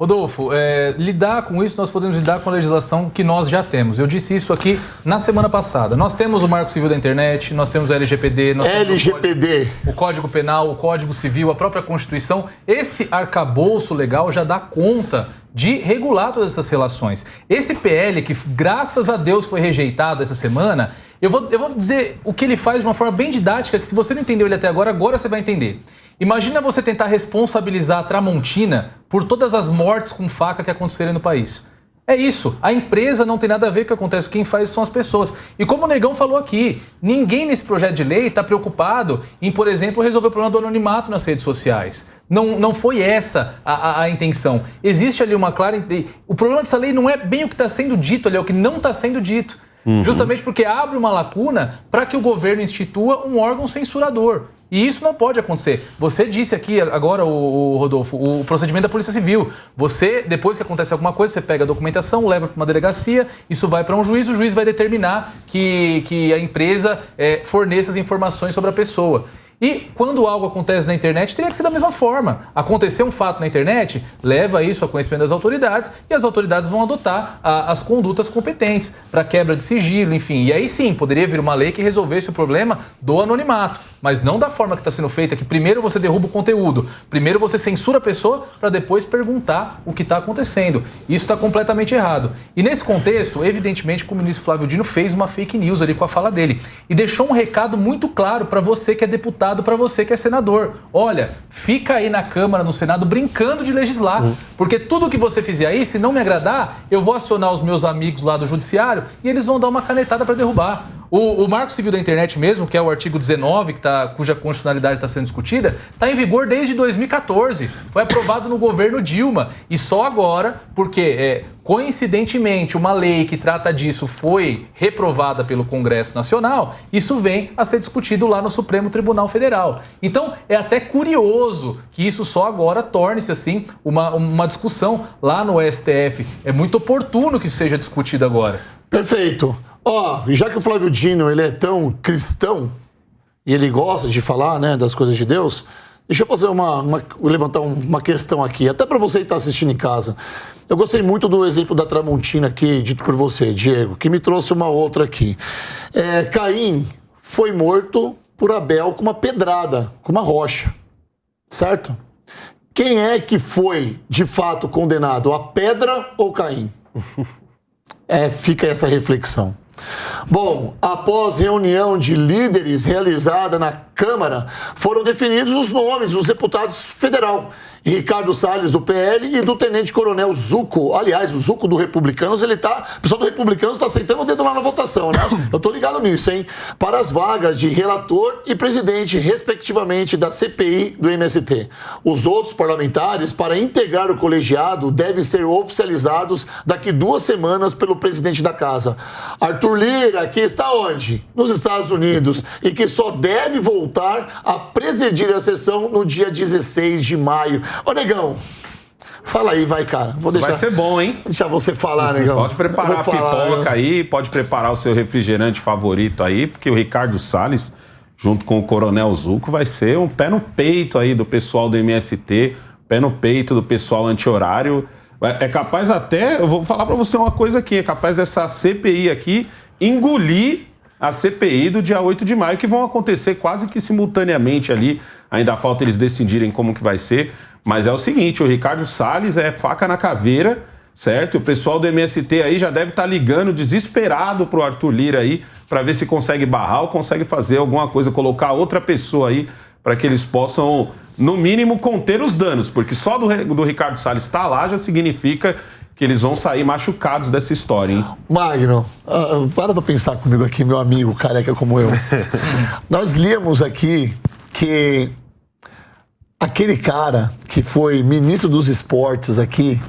Rodolfo, é, lidar com isso, nós podemos lidar com a legislação que nós já temos. Eu disse isso aqui na semana passada. Nós temos o Marco Civil da Internet, nós temos o LGPD, nós LGPD. O, código, o Código Penal, o Código Civil, a própria Constituição. Esse arcabouço legal já dá conta de regular todas essas relações. Esse PL, que graças a Deus foi rejeitado essa semana, eu vou, eu vou dizer o que ele faz de uma forma bem didática, que se você não entendeu ele até agora, agora você vai entender. Imagina você tentar responsabilizar a Tramontina por todas as mortes com faca que aconteceram no país. É isso. A empresa não tem nada a ver com o que acontece. Quem faz são as pessoas. E como o Negão falou aqui, ninguém nesse projeto de lei está preocupado em, por exemplo, resolver o problema do anonimato nas redes sociais. Não, não foi essa a, a, a intenção. Existe ali uma clara. O problema dessa lei não é bem o que está sendo dito ali, é o que não está sendo dito. Uhum. Justamente porque abre uma lacuna para que o governo institua um órgão censurador. E isso não pode acontecer. Você disse aqui agora, o, Rodolfo, o procedimento da Polícia Civil. Você, depois que acontece alguma coisa, você pega a documentação, leva para uma delegacia, isso vai para um juiz, o juiz vai determinar que, que a empresa é, forneça as informações sobre a pessoa. E quando algo acontece na internet, teria que ser da mesma forma. Aconteceu um fato na internet, leva isso a conhecimento das autoridades e as autoridades vão adotar a, as condutas competentes para quebra de sigilo, enfim. E aí sim, poderia vir uma lei que resolvesse o problema do anonimato, mas não da forma que está sendo feita, que primeiro você derruba o conteúdo, primeiro você censura a pessoa para depois perguntar o que está acontecendo. Isso está completamente errado. E nesse contexto, evidentemente que o ministro Flávio Dino fez uma fake news ali com a fala dele e deixou um recado muito claro para você que é deputado para você que é senador. Olha, fica aí na Câmara, no Senado, brincando de legislar. Uhum. Porque tudo que você fizer aí, se não me agradar, eu vou acionar os meus amigos lá do Judiciário e eles vão dar uma canetada para derrubar. O, o, Marco Civil da Internet mesmo, que é o artigo 19, que tá, cuja constitucionalidade está sendo discutida, está em vigor desde 2014. Foi aprovado no governo Dilma. E só agora, porque é, coincidentemente uma lei que trata disso foi reprovada pelo Congresso Nacional, isso vem a ser discutido lá no Supremo Tribunal Federal. Então é até curioso que isso só agora torne-se assim uma, uma discussão lá no STF. É muito oportuno que isso seja discutido agora. Perfeito. Ó, oh, já que o Flávio Dino ele é tão cristão e ele gosta de falar, né, das coisas de Deus, deixa eu fazer uma, uma levantar uma questão aqui, até para você que está assistindo em casa. Eu gostei muito do exemplo da Tramontina aqui, dito por você, Diego, que me trouxe uma outra aqui. É, Caim foi morto por Abel com uma pedrada, com uma rocha, certo? Quem é que foi de fato condenado, a pedra ou Caim? (laughs) É, fica essa reflexão. Bom, após reunião de líderes realizada na Câmara, foram definidos os nomes dos deputados federal Ricardo Salles, do PL, e do Tenente Coronel Zuco. Aliás, o Zuco do Republicanos, ele tá. O pessoal do Republicanos está aceitando o dedo lá na votação, né? (coughs) Eu tô ligado nisso, hein? Para as vagas de relator e presidente, respectivamente, da CPI do MST. Os outros parlamentares, para integrar o colegiado, devem ser oficializados daqui duas semanas pelo presidente da casa. Arthur Lira, que está onde? Nos Estados Unidos. E que só deve voltar a presidir a sessão no dia 16 de maio. Ô, Negão, fala aí, vai, cara. Vou deixar, Vai ser bom, hein? Deixar você falar, Negão. Pode preparar a falar, pipoca eu- aí, pode preparar o seu refrigerante favorito aí, porque o Ricardo Salles, junto com o Coronel Zuco, vai ser um pé no peito aí do pessoal do MST, pé no peito do pessoal anti-horário. É é capaz até, eu vou falar pra você uma coisa aqui, é capaz dessa CPI aqui engolir a CPI do dia 8 de maio, que vão acontecer quase que simultaneamente ali. Ainda falta eles decidirem como que vai ser. Mas é o seguinte, o Ricardo Salles é faca na caveira, certo? E o pessoal do MST aí já deve estar ligando desesperado pro Arthur Lira aí para ver se consegue barrar ou consegue fazer alguma coisa, colocar outra pessoa aí para que eles possam, no mínimo, conter os danos, porque só do, do Ricardo Salles estar lá já significa que eles vão sair machucados dessa história, hein? Magno, ah, para pra pensar comigo aqui, meu amigo careca como eu. (laughs) Nós líamos aqui que aquele cara que foi ministro dos esportes aqui,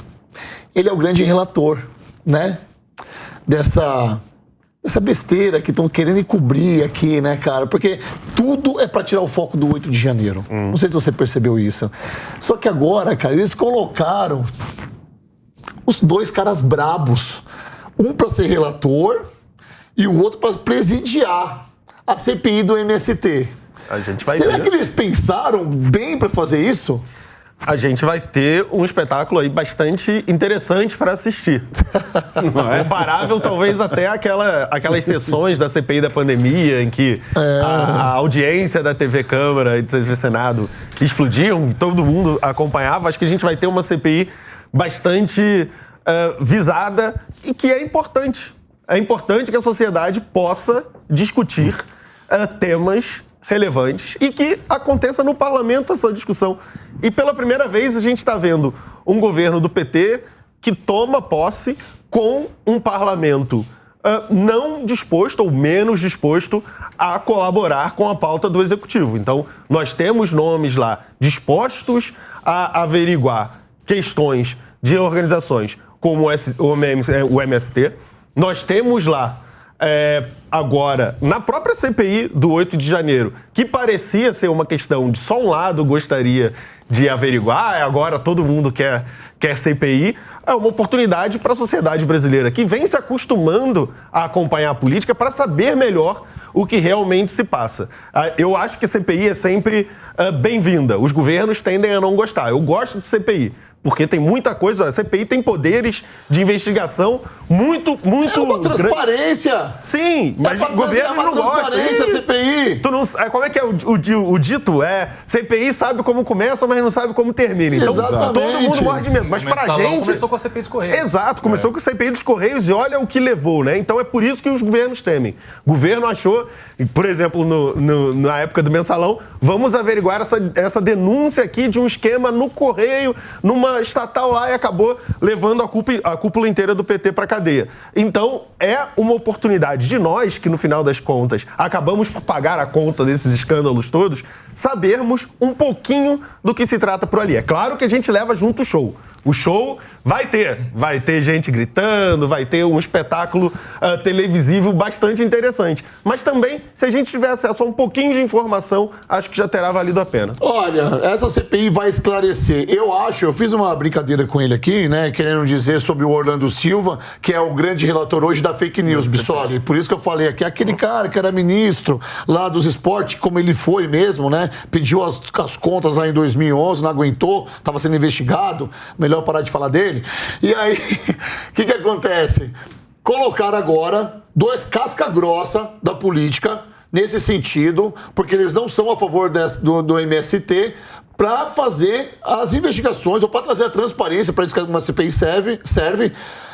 ele é o grande relator, né? Dessa, dessa besteira que estão querendo encobrir aqui, né, cara? Porque tudo é para tirar o foco do 8 de janeiro. Não sei se você percebeu isso. Só que agora, cara, eles colocaram os dois caras brabos. Um para ser relator e o outro para presidiar a CPI do MST. A gente vai Será que eles pensaram bem para fazer isso? A gente vai ter um espetáculo aí bastante interessante para assistir. (laughs) Não é? Comparável, talvez, até aquela, aquelas sessões da CPI da pandemia, em que a, a audiência da TV Câmara e do TV Senado explodiam, todo mundo acompanhava. Acho que a gente vai ter uma CPI bastante eh, visada e que é importante. É importante que a sociedade possa discutir eh, temas relevantes e que aconteça no parlamento essa discussão. E pela primeira vez a gente está vendo um governo do PT que toma posse com um parlamento ah, não disposto ou menos disposto a colaborar com a pauta do executivo. Então, nós temos nomes lá dispostos a averiguar questões de organizações como o MST. Nós temos lá é, agora, na própria CPI do 8 de janeiro, que parecia ser uma questão de só um lado gostaria de averiguar, "Ah, agora todo mundo quer, quer CPI, é uma oportunidade para a sociedade brasileira que vem se acostumando a acompanhar a política para saber melhor o que realmente se passa. Ah, Eu acho que CPI é sempre ah, bem-vinda. Os governos tendem a não gostar. Eu gosto de CPI. Porque tem muita coisa, a CPI tem poderes de investigação muito, muito É uma grande. transparência. Sim, mas é o governo uma não gosta. transparência, Ih, CPI. Tu não, é, como é que é o, o o dito? É CPI sabe como começa, mas não sabe como termina. Então Exatamente. todo mundo morre de medo. Mas pra mensalão gente. Começou com a CPI dos Correios. Exato, começou com a CPI dos Correios e olha o que levou, né? Então é por isso que os governos temem. O governo achou, por exemplo, no- no- na época do mensalão, vamos averiguar essa, essa denúncia aqui de um esquema no Correio, numa estatal lá e acabou levando a, culpa, a cúpula inteira do PT para cadeia. Então é uma oportunidade de nós, que no final das contas acabamos por pagar a conta desses escândalos todos, sabermos um pouquinho do que se trata por ali. É claro que a gente leva junto o show. O show vai ter. Vai ter gente gritando, vai ter um espetáculo ah, televisivo bastante interessante. Mas também, se a gente tiver acesso a um pouquinho de informação, acho que já terá valido a pena. Olha, essa CPI vai esclarecer. Eu acho, eu fiz uma brincadeira com ele aqui, né? Querendo dizer sobre o Orlando Silva, que é o grande relator hoje da fake news, Bissoli. Por isso que eu falei aqui, aquele cara que era ministro lá dos esportes, como ele foi mesmo, né? Pediu as, as contas lá em 2011, não aguentou, estava sendo investigado. Melhor parar de falar dele. E aí, o (laughs) que, que acontece? Colocar agora dois casca-grossa da política nesse sentido, porque eles não são a favor desse- do, do MST para fazer as investigações ou para trazer a transparência para isso que uma CPI serve, serve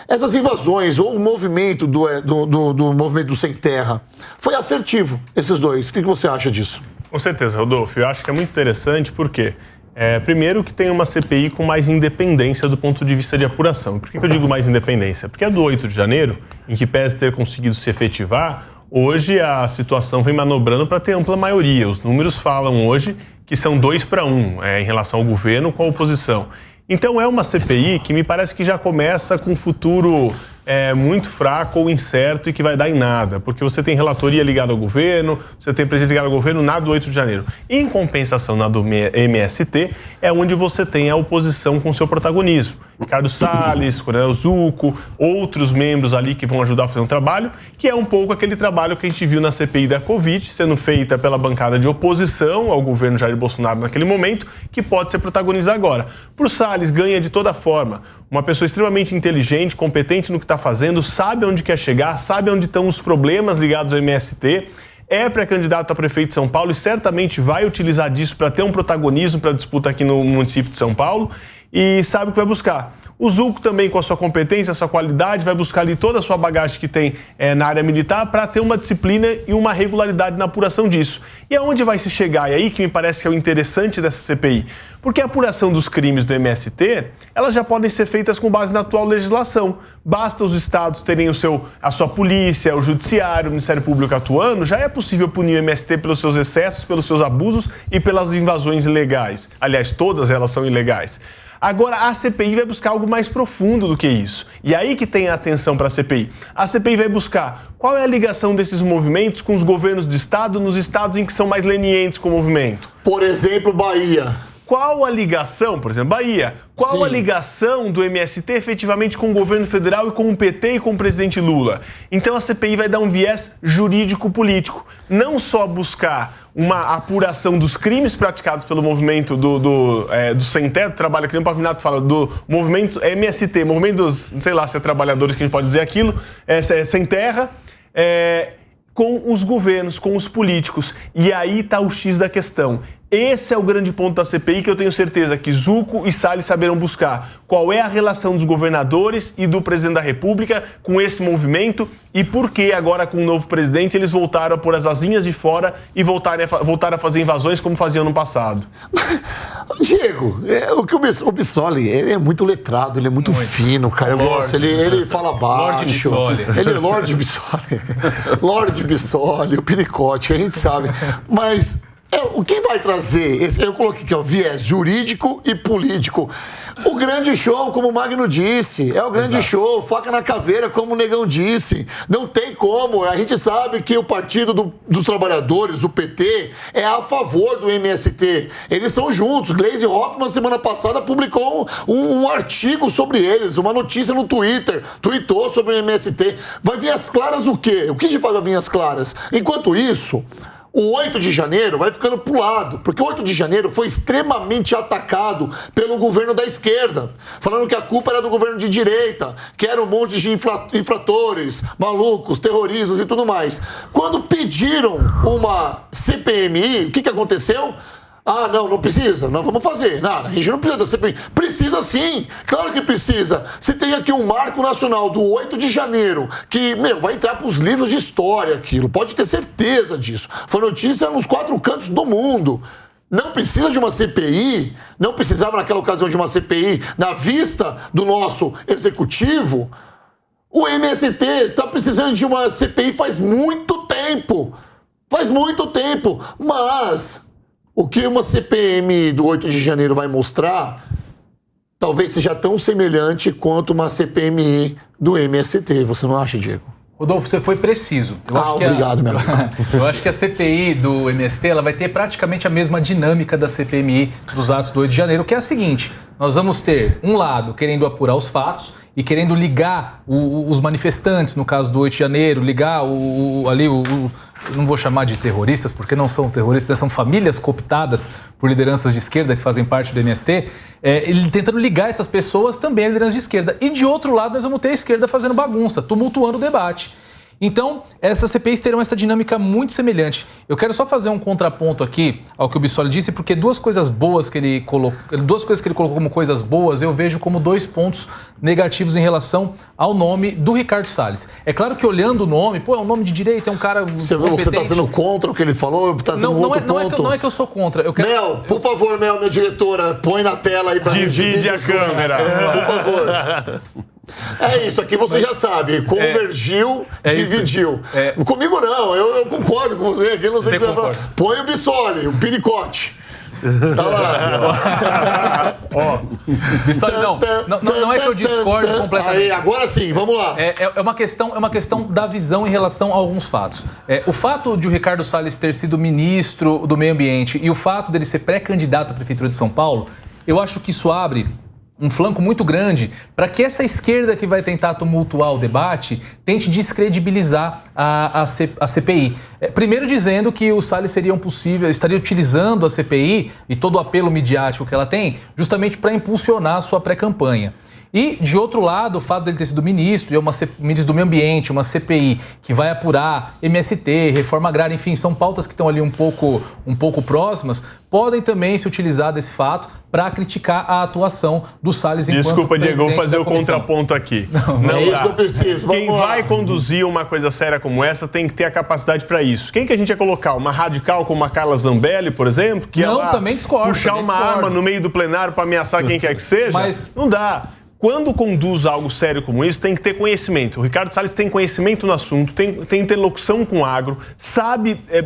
essas invasões ou o movimento do, é, do, do, do movimento do Sem Terra foi assertivo, esses dois. O que, que você acha disso? Com certeza, Rodolfo. Eu acho que é muito interessante porque, é, primeiro, que tem uma CPI com mais independência do ponto de vista de apuração. Por que, que eu digo mais independência? Porque a do 8 de janeiro, em que pese ter conseguido se efetivar, hoje a situação vem manobrando para ter ampla maioria. Os números falam hoje que são dois para um é, em relação ao governo com a oposição. Então é uma CPI que me parece que já começa com um futuro é, muito fraco ou incerto e que vai dar em nada, porque você tem relatoria ligada ao governo, você tem presidente ligado ao governo na do 8 de janeiro. Em compensação, na do MST, é onde você tem a oposição com seu protagonismo. Ricardo Salles, Coronel Zuco, outros membros ali que vão ajudar a fazer um trabalho, que é um pouco aquele trabalho que a gente viu na CPI da Covid, sendo feita pela bancada de oposição ao governo Jair Bolsonaro naquele momento, que pode ser protagonizado agora. Por Salles, ganha de toda forma. Uma pessoa extremamente inteligente, competente no que está fazendo, sabe onde quer chegar, sabe onde estão os problemas ligados ao MST é pré-candidato a prefeito de São Paulo e certamente vai utilizar disso para ter um protagonismo para a disputa aqui no município de São Paulo e sabe o que vai buscar. O Zulco também, com a sua competência, a sua qualidade, vai buscar ali toda a sua bagagem que tem é, na área militar para ter uma disciplina e uma regularidade na apuração disso. E aonde vai se chegar? E aí que me parece que é o interessante dessa CPI. Porque a apuração dos crimes do MST, elas já podem ser feitas com base na atual legislação. Basta os estados terem o seu, a sua polícia, o judiciário, o Ministério Público atuando, já é possível punir o MST pelos seus excessos, pelos seus abusos e pelas invasões ilegais. Aliás, todas elas são ilegais. Agora, a CPI vai buscar algo mais profundo do que isso. E aí que tem a atenção para a CPI. A CPI vai buscar qual é a ligação desses movimentos com os governos de Estado nos estados em que são mais lenientes com o movimento. Por exemplo, Bahia. Qual a ligação, por exemplo, Bahia, qual Sim. a ligação do MST efetivamente com o governo federal e com o PT e com o presidente Lula? Então a CPI vai dar um viés jurídico-político. Não só buscar uma apuração dos crimes praticados pelo movimento do, do, é, do Sem Teto, trabalho que nem o Pavinato fala, do movimento MST, movimento dos, sei lá se é trabalhadores que a gente pode dizer aquilo, é, é sem terra, é, com os governos, com os políticos. E aí está o X da questão. Esse é o grande ponto da CPI que eu tenho certeza que Zuco e Salles saberão buscar. Qual é a relação dos governadores e do presidente da República com esse movimento e por que agora com o novo presidente eles voltaram a pôr as asinhas de fora e voltaram a, voltaram a fazer invasões como faziam no passado? (laughs) Diego, é, o que o Bissoli, ele é muito letrado, ele é muito, muito. fino, cara. Eu gosto, ele, ele fala baixo. Lorde Bissoli. Ele é Lorde Bissoli. (laughs) Lorde Bissoli, o Pinicote, a gente sabe. Mas o que vai trazer? Eu coloquei aqui, ó, viés jurídico e político. O grande show, como o Magno disse, é o grande Exato. show, faca na caveira, como o Negão disse. Não tem como. A gente sabe que o Partido do, dos Trabalhadores, o PT, é a favor do MST. Eles são juntos. Gleisi Hoffmann, semana passada, publicou um, um artigo sobre eles, uma notícia no Twitter, tweetou sobre o MST. Vai vir as claras o quê? O que de fato vai vir as claras? Enquanto isso o 8 de janeiro vai ficando pro lado, porque o 8 de janeiro foi extremamente atacado pelo governo da esquerda, falando que a culpa era do governo de direita, que era um monte de infratores, malucos, terroristas e tudo mais. Quando pediram uma CPMI, o que, que aconteceu? Ah, não, não precisa, não vamos fazer. Nada, a gente não precisa da CPI. Precisa sim, claro que precisa. Se tem aqui um marco nacional do 8 de janeiro, que, meu, vai entrar para os livros de história aquilo, pode ter certeza disso. Foi notícia nos quatro cantos do mundo. Não precisa de uma CPI, não precisava naquela ocasião de uma CPI na vista do nosso executivo. O MST está precisando de uma CPI faz muito tempo. Faz muito tempo. Mas o que uma CPM do 8 de janeiro vai mostrar talvez seja tão semelhante quanto uma CPMI do MST. Você não acha, Diego? Rodolfo, você foi preciso. Eu ah, obrigado, a... meu (laughs) amigo. Eu acho que a CPI do MST ela vai ter praticamente a mesma dinâmica da CPMI dos atos do 8 de janeiro, que é a seguinte: nós vamos ter um lado querendo apurar os fatos e querendo ligar o, os manifestantes, no caso do 8 de janeiro, ligar o, o ali o, não vou chamar de terroristas, porque não são terroristas, são famílias cooptadas por lideranças de esquerda que fazem parte do MST, é, ele tentando ligar essas pessoas também à liderança de esquerda. E de outro lado, nós vamos ter a esquerda fazendo bagunça, tumultuando o debate. Então, essas CPIs terão essa dinâmica muito semelhante. Eu quero só fazer um contraponto aqui ao que o Bissoli disse, porque duas coisas boas que ele colocou, duas coisas que ele colocou como coisas boas, eu vejo como dois pontos negativos em relação ao nome do Ricardo Salles. É claro que olhando o nome, pô, é um nome de direita, é um cara Você está sendo contra o que ele falou? Tá não, não, é, não, é que, não, é, que, eu sou contra. Eu quero, Mel, por eu... favor, Mel, minha diretora, põe na tela aí para mim. Divide a câmera. Por favor. (laughs) É isso, aqui você já sabe. Convergiu, é, é dividiu. É. Comigo não, eu, eu, concordo com você. Aqui não sei você que você Põe o Bissoli, o piricote. Tá lá. (laughs) Ó. Não, não, não, é que eu discordo completamente. Aí, agora sim, vamos lá. É, é, é, uma questão, é uma questão da visão em relação a alguns fatos. É, o fato de o Ricardo Salles ter sido ministro do Meio Ambiente e o fato dele ser pré-candidato à Prefeitura de São Paulo, eu acho que isso abre um flanco muito grande para que essa esquerda que vai tentar tumultuar o debate tente descredibilizar a, a, C, a CPI. É, primeiro dizendo que os Salles seriam possível, estaria utilizando a CPI e todo o apelo midiático que ela tem justamente para impulsionar a sua pré-campanha. E, de outro lado, o fato dele ter sido ministro, e é uma ministro do Meio Ambiente, uma CPI que vai apurar MST, reforma agrária, enfim, são pautas que estão ali um pouco, um pouco próximas, podem também se utilizar desse fato para criticar a atuação do Salles enquanto Desculpa, Diego, vou fazer o contraponto aqui. Não, não é isso que eu preciso. Vamos Quem lá. vai conduzir uma coisa séria como essa tem que ter a capacidade para isso. Quem que a gente ia colocar? Uma radical como a Carla Zambelli, por exemplo? Que não, também discordo. Puxar também uma discordo. arma no meio do plenário para ameaçar quem quer que seja? Mas... Não dá quando conduz algo sério como isso, tem que ter conhecimento. O Ricardo Salles tem conhecimento no assunto, tem, tem interlocução com o agro, sabe é,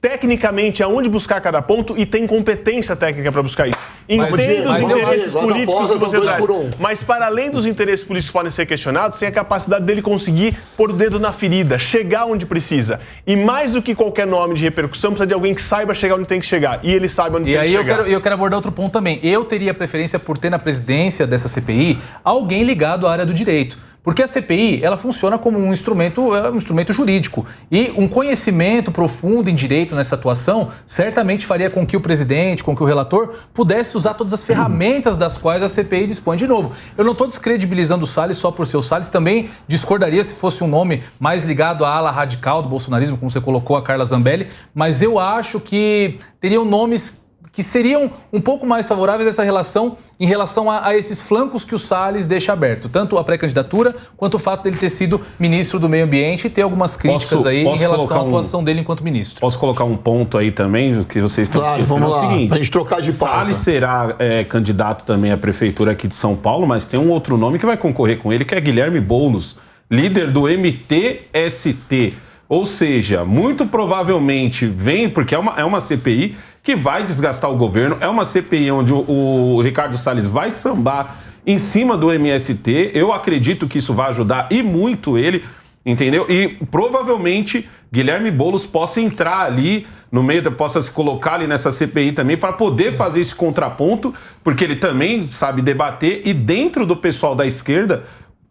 tecnicamente aonde buscar cada ponto e tem competência técnica para buscar isso. Entende os interesses políticos que você traz. Um. Mas para além dos interesses políticos que podem ser questionados, tem a capacidade dele conseguir pôr o dedo na ferida, chegar onde precisa. E mais do que qualquer nome de repercussão, precisa de alguém que saiba chegar onde tem que chegar. E ele sabe onde e tem que chegar. E aí eu eu quero abordar outro ponto também. Eu teria preferência por ter na presidência dessa CPI alguém ligado à área do direito. Porque a CPI, ela funciona como um instrumento, é um instrumento jurídico. E um conhecimento profundo em direito nessa atuação certamente faria com que o presidente, com que o relator, pudesse usar todas as ferramentas das quais a CPI dispõe. De novo, eu não estou descredibilizando o Salles só por ser o Salles, também discordaria se fosse um nome mais ligado à ala radical do bolsonarismo, como você colocou a Carla Zambelli, mas eu acho que teriam nomes que seriam um pouco mais favoráveis a essa relação em relação a, a esses flancos que o Salles deixa aberto, tanto a pré-candidatura quanto o fato dele ter sido ministro do Meio Ambiente e ter algumas críticas posso, aí posso em relação à atuação um, dele enquanto ministro. Posso colocar um ponto aí também que vocês estão claro, esquecendo? Vamos lá, é o seguinte, pra gente trocar de pauta. Salles será é, candidato também à prefeitura aqui de São Paulo, mas tem um outro nome que vai concorrer com ele, que é Guilherme Boulos, líder do MTST. Ou seja, muito provavelmente vem, porque é uma, é uma CPI que vai desgastar o governo. É uma CPI onde o, o Ricardo Salles vai sambar em cima do MST. Eu acredito que isso vai ajudar e muito ele, entendeu? E provavelmente Guilherme Boulos possa entrar ali no meio, possa se colocar ali nessa CPI também para poder fazer esse contraponto, porque ele também sabe debater e dentro do pessoal da esquerda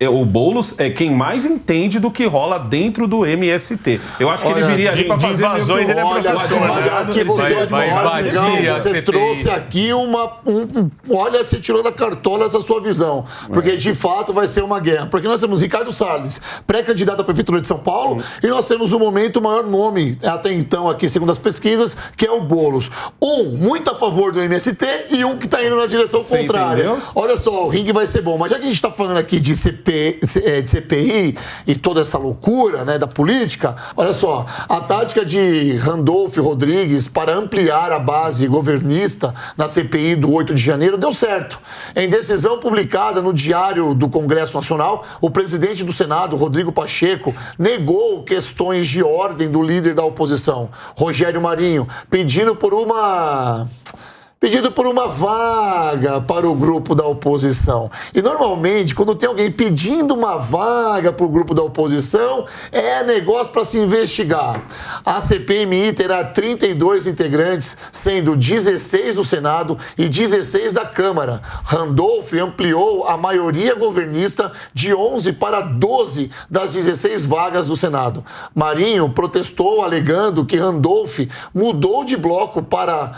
o Boulos é quem mais entende do que rola dentro do MST. Eu acho que ele viria ali para fazer invasões, ele é professor. Olha, aqui você, vai, vai, legal, você trouxe aqui uma... Um, um, olha, você tirou da cartola essa sua visão. Porque, é. de fato, vai ser uma guerra. Porque nós temos Ricardo Salles, pré-candidato à Prefeitura de São Paulo, e nós temos, no momento, o maior nome até então aqui, segundo as pesquisas, que é o Boulos. Um, muito a favor do MST, e um que está indo na direção Sim, contrária. Entendeu? Olha só, o ringue vai ser bom. Mas já que a gente está falando aqui de CP É, de CPI e toda essa loucura né, da política, olha só, a tática de Randolph Rodrigues para ampliar a base governista na CPI do 8 de janeiro deu certo. Em decisão publicada no Diário do Congresso Nacional, o presidente do Senado, Rodrigo Pacheco, negou questões de ordem do líder da oposição, Rogério Marinho, pedindo por uma pedido por uma vaga para o grupo da oposição. E normalmente, quando tem alguém pedindo uma vaga para o grupo da oposição, é negócio para se investigar. A CPMI terá 32 integrantes, sendo 16 do Senado e 16 da Câmara. Randolph ampliou a maioria governista de 11 para 12 das 16 vagas do Senado. Marinho protestou alegando que Randolph mudou de bloco para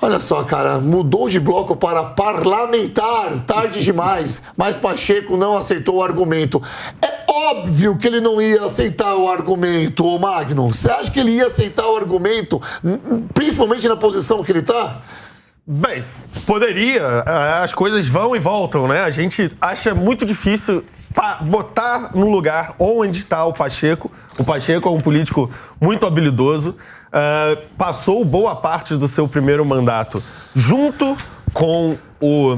Olha só, cara, mudou de bloco para parlamentar, tarde demais, mas Pacheco não aceitou o argumento. É óbvio que ele não ia aceitar o argumento, ô Magno. Você acha que ele ia aceitar o argumento, principalmente na posição que ele está? Bem, poderia. É, as coisas vão e voltam, né? A gente acha muito difícil botar no lugar onde está o Pacheco. O Pacheco é um político muito habilidoso. Uh, passou boa parte do seu primeiro mandato junto com o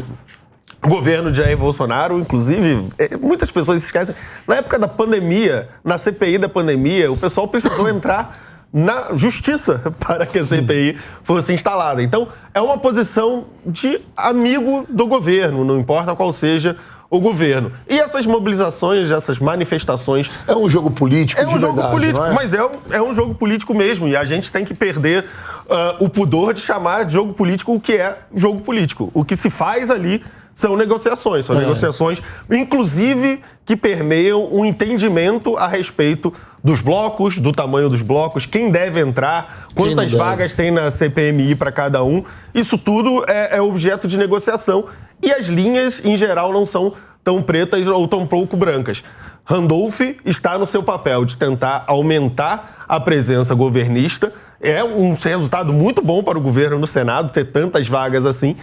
governo de Jair Bolsonaro, inclusive, é, muitas pessoas se esquecem. Na época da pandemia, na CPI da pandemia, o pessoal precisou (coughs) entrar na justiça para que a CPI fosse instalada. Então, é uma posição de amigo do governo, não importa qual seja o governo. E essas mobilizações, essas manifestações. É um jogo político, É um jogo verdade, político, é? mas é um, é um jogo político mesmo. E a gente tem que perder uh, o pudor de chamar de jogo político o que é jogo político. O que se faz ali são negociações. São é. negociações, inclusive, que permeiam um entendimento a respeito dos blocos, do tamanho dos blocos, quem deve entrar, quantas vagas tem na CPMI para cada um. Isso tudo é, é objeto de negociação. E as linhas, em geral, não são tão pretas ou tão pouco brancas. Randolph está no seu papel de tentar aumentar a presença governista. É um resultado muito bom para o governo no Senado ter tantas vagas assim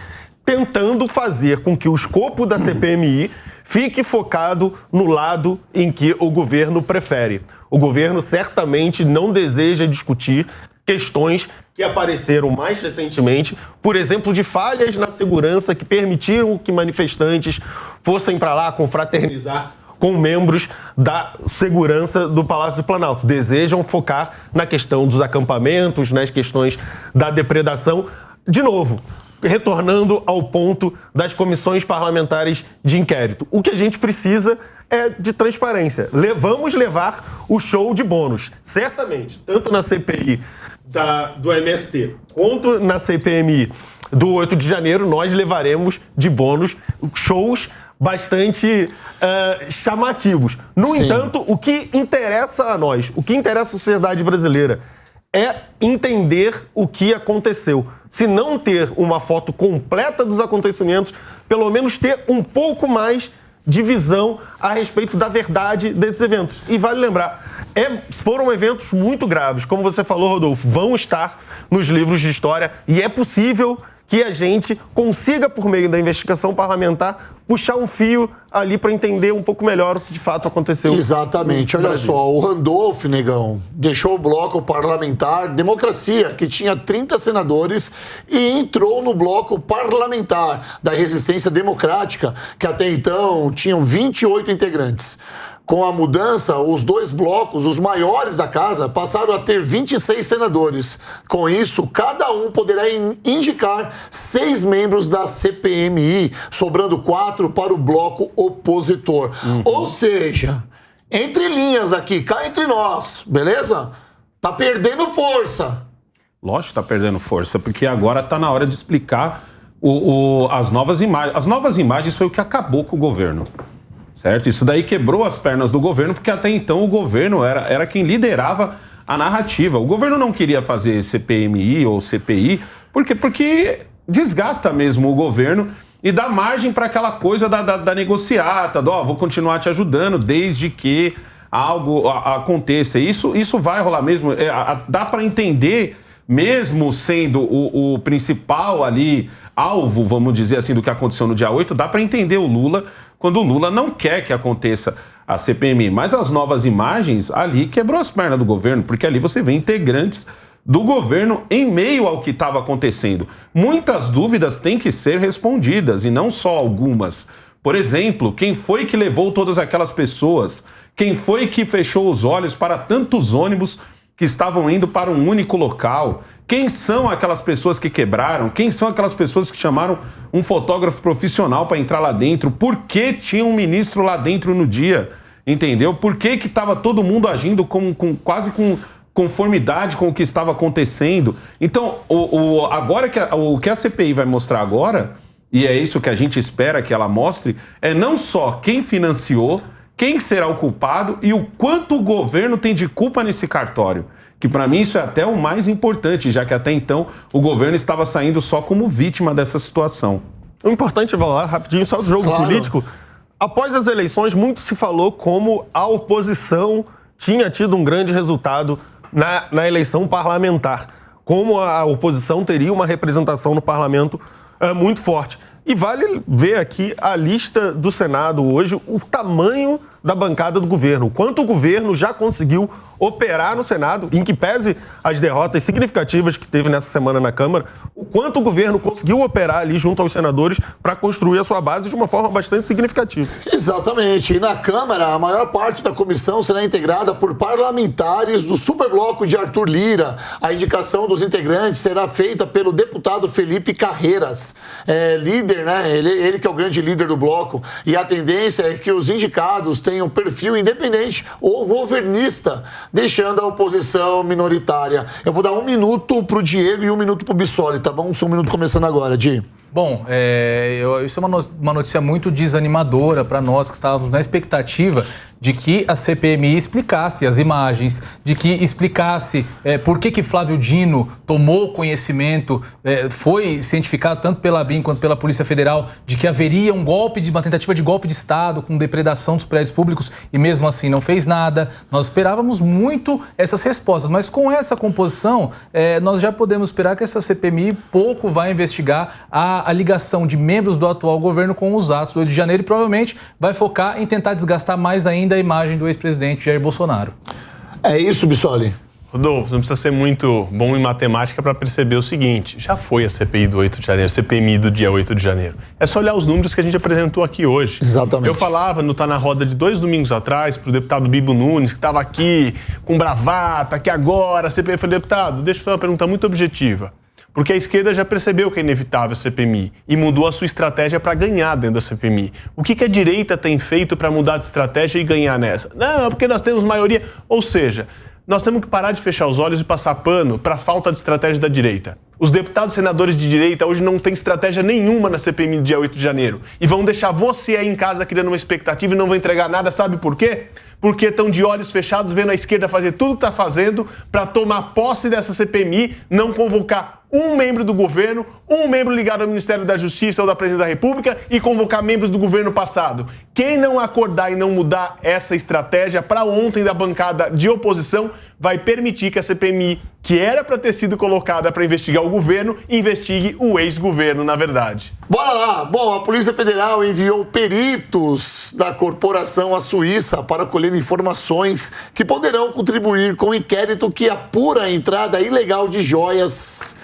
tentando fazer com que o escopo da CPMI fique focado no lado em que o governo prefere. O governo certamente não deseja discutir questões que apareceram mais recentemente, por exemplo, de falhas na segurança que permitiram que manifestantes fossem para lá confraternizar com membros da segurança do Palácio do Planalto. Desejam focar na questão dos acampamentos, nas questões da depredação. De novo, retornando ao ponto das comissões parlamentares de inquérito. O que a gente precisa é de transparência. Vamos levar o show de bônus, certamente, tanto na CPI da, do MST quanto na CPMI do 8 de janeiro, nós levaremos de bônus shows bastante uh, chamativos. No Sim. entanto, o que interessa a nós, o que interessa à sociedade brasileira, é entender o que aconteceu. Se não ter uma foto completa dos acontecimentos, pelo menos ter um pouco mais de visão a respeito da verdade desses eventos. E vale lembrar, é, foram eventos muito graves, como você falou, Rodolfo, vão estar nos livros de história e é possível que a gente consiga, por meio da investigação parlamentar, puxar um fio ali para entender um pouco melhor o que de fato aconteceu. Exatamente. Olha Brasil. só, o Randolph, negão, deixou o bloco parlamentar Democracia, que tinha 30 senadores, e entrou no bloco parlamentar da Resistência Democrática, que até então tinham 28 integrantes. Com a mudança, os dois blocos, os maiores da casa, passaram a ter 26 senadores. Com isso, cada um poderá indicar seis membros da CPMI, sobrando quatro para o bloco opositor. Uhum. Ou seja, entre linhas aqui, cá entre nós, beleza? Tá perdendo força. Lógico que tá perdendo força, porque agora tá na hora de explicar o, o, as novas imagens. As novas imagens foi o que acabou com o governo certo? Isso daí quebrou as pernas do governo, porque até então o governo era, era quem liderava a narrativa. O governo não queria fazer CPMI ou CPI, porque, porque desgasta mesmo o governo e dá margem para aquela coisa da, da, da negociata, do, ó, vou continuar te ajudando desde que algo aconteça. Isso, isso vai rolar mesmo. É, a, dá para entender, mesmo sendo o, o principal ali alvo, vamos dizer assim, do que aconteceu no dia 8, dá para entender o Lula quando o Lula não quer que aconteça a CPMI. Mas as novas imagens ali quebrou as pernas do governo, porque ali você vê integrantes do governo em meio ao que estava acontecendo. Muitas dúvidas têm que ser respondidas e não só algumas. Por exemplo, quem foi que levou todas aquelas pessoas? Quem foi que fechou os olhos para tantos ônibus que estavam indo para um único local? Quem são aquelas pessoas que quebraram? Quem são aquelas pessoas que chamaram um fotógrafo profissional para entrar lá dentro? Por que tinha um ministro lá dentro no dia? Entendeu? Por que estava todo mundo agindo com, com, quase com conformidade com o que estava acontecendo? Então, o, o agora que a, o que a CPI vai mostrar agora, e é isso que a gente espera que ela mostre, é não só quem financiou, quem será o culpado e o quanto o governo tem de culpa nesse cartório que para mim isso é até o mais importante, já que até então o governo estava saindo só como vítima dessa situação. O importante, vou lá rapidinho, só do jogo claro. político. após as eleições, muito se falou como a oposição tinha tido um grande resultado na, na eleição parlamentar. Como a oposição teria uma representação no parlamento é, muito forte. E vale ver aqui a lista do Senado hoje, o tamanho da bancada do governo, o quanto o governo já conseguiu operar no Senado, em que pese as derrotas significativas que teve nessa semana na Câmara, o quanto o governo conseguiu operar ali junto aos senadores para construir a sua base de uma forma bastante significativa. Exatamente. E na Câmara, a maior parte da comissão será integrada por parlamentares do superbloco de Arthur Lira. A indicação dos integrantes será feita pelo deputado Felipe Carreiras, é, líder, né? Ele, ele que é o grande líder do bloco. E a tendência é que os indicados tenham perfil independente ou governista deixando a oposição minoritária. Eu vou dar um minuto para o Diego e um minuto para o Bissoli, tá bom? Um minuto começando agora, Di. Bom, é, eu, isso é uma notícia muito desanimadora para nós que estávamos na expectativa de que a CPMI explicasse as imagens, de que explicasse é, por que, que Flávio Dino tomou conhecimento, é, foi cientificado tanto pela BIM quanto pela Polícia Federal, de que haveria um golpe, de uma tentativa de golpe de Estado com depredação dos prédios públicos e mesmo assim não fez nada. Nós esperávamos muito essas respostas, mas com essa composição, é, nós já podemos esperar que essa CPMI pouco vai investigar a, a ligação de membros do atual governo com os atos do 8 de janeiro e provavelmente vai focar em tentar desgastar mais ainda da imagem do ex-presidente Jair Bolsonaro. É isso, Bissoli? Rodolfo, não precisa ser muito bom em matemática para perceber o seguinte: já foi a CPI do 8 de janeiro, a CPMI do dia 8 de janeiro. É só olhar os números que a gente apresentou aqui hoje. Exatamente. Eu falava no Tá na Roda de dois domingos atrás para o deputado Bibo Nunes, que estava aqui com bravata, que agora a CPI foi deputado. Deixa eu fazer uma pergunta muito objetiva. Porque a esquerda já percebeu que é inevitável a CPMI e mudou a sua estratégia para ganhar dentro da CPMI. O que, que a direita tem feito para mudar de estratégia e ganhar nessa? Não, é porque nós temos maioria. Ou seja, nós temos que parar de fechar os olhos e passar pano para a falta de estratégia da direita. Os deputados senadores de direita hoje não têm estratégia nenhuma na CPMI do dia 8 de janeiro. E vão deixar você aí em casa criando uma expectativa e não vão entregar nada, sabe por quê? Porque estão de olhos fechados vendo a esquerda fazer tudo que está fazendo para tomar posse dessa CPMI, não convocar um membro do governo, um membro ligado ao Ministério da Justiça ou da Presidência da República e convocar membros do governo passado. Quem não acordar e não mudar essa estratégia para ontem da bancada de oposição vai permitir que a CPMI, que era para ter sido colocada para investigar o governo, investigue o ex-governo, na verdade. Bora lá! Bom, a Polícia Federal enviou peritos da corporação à Suíça para colher informações que poderão contribuir com o inquérito que apura a entrada ilegal de joias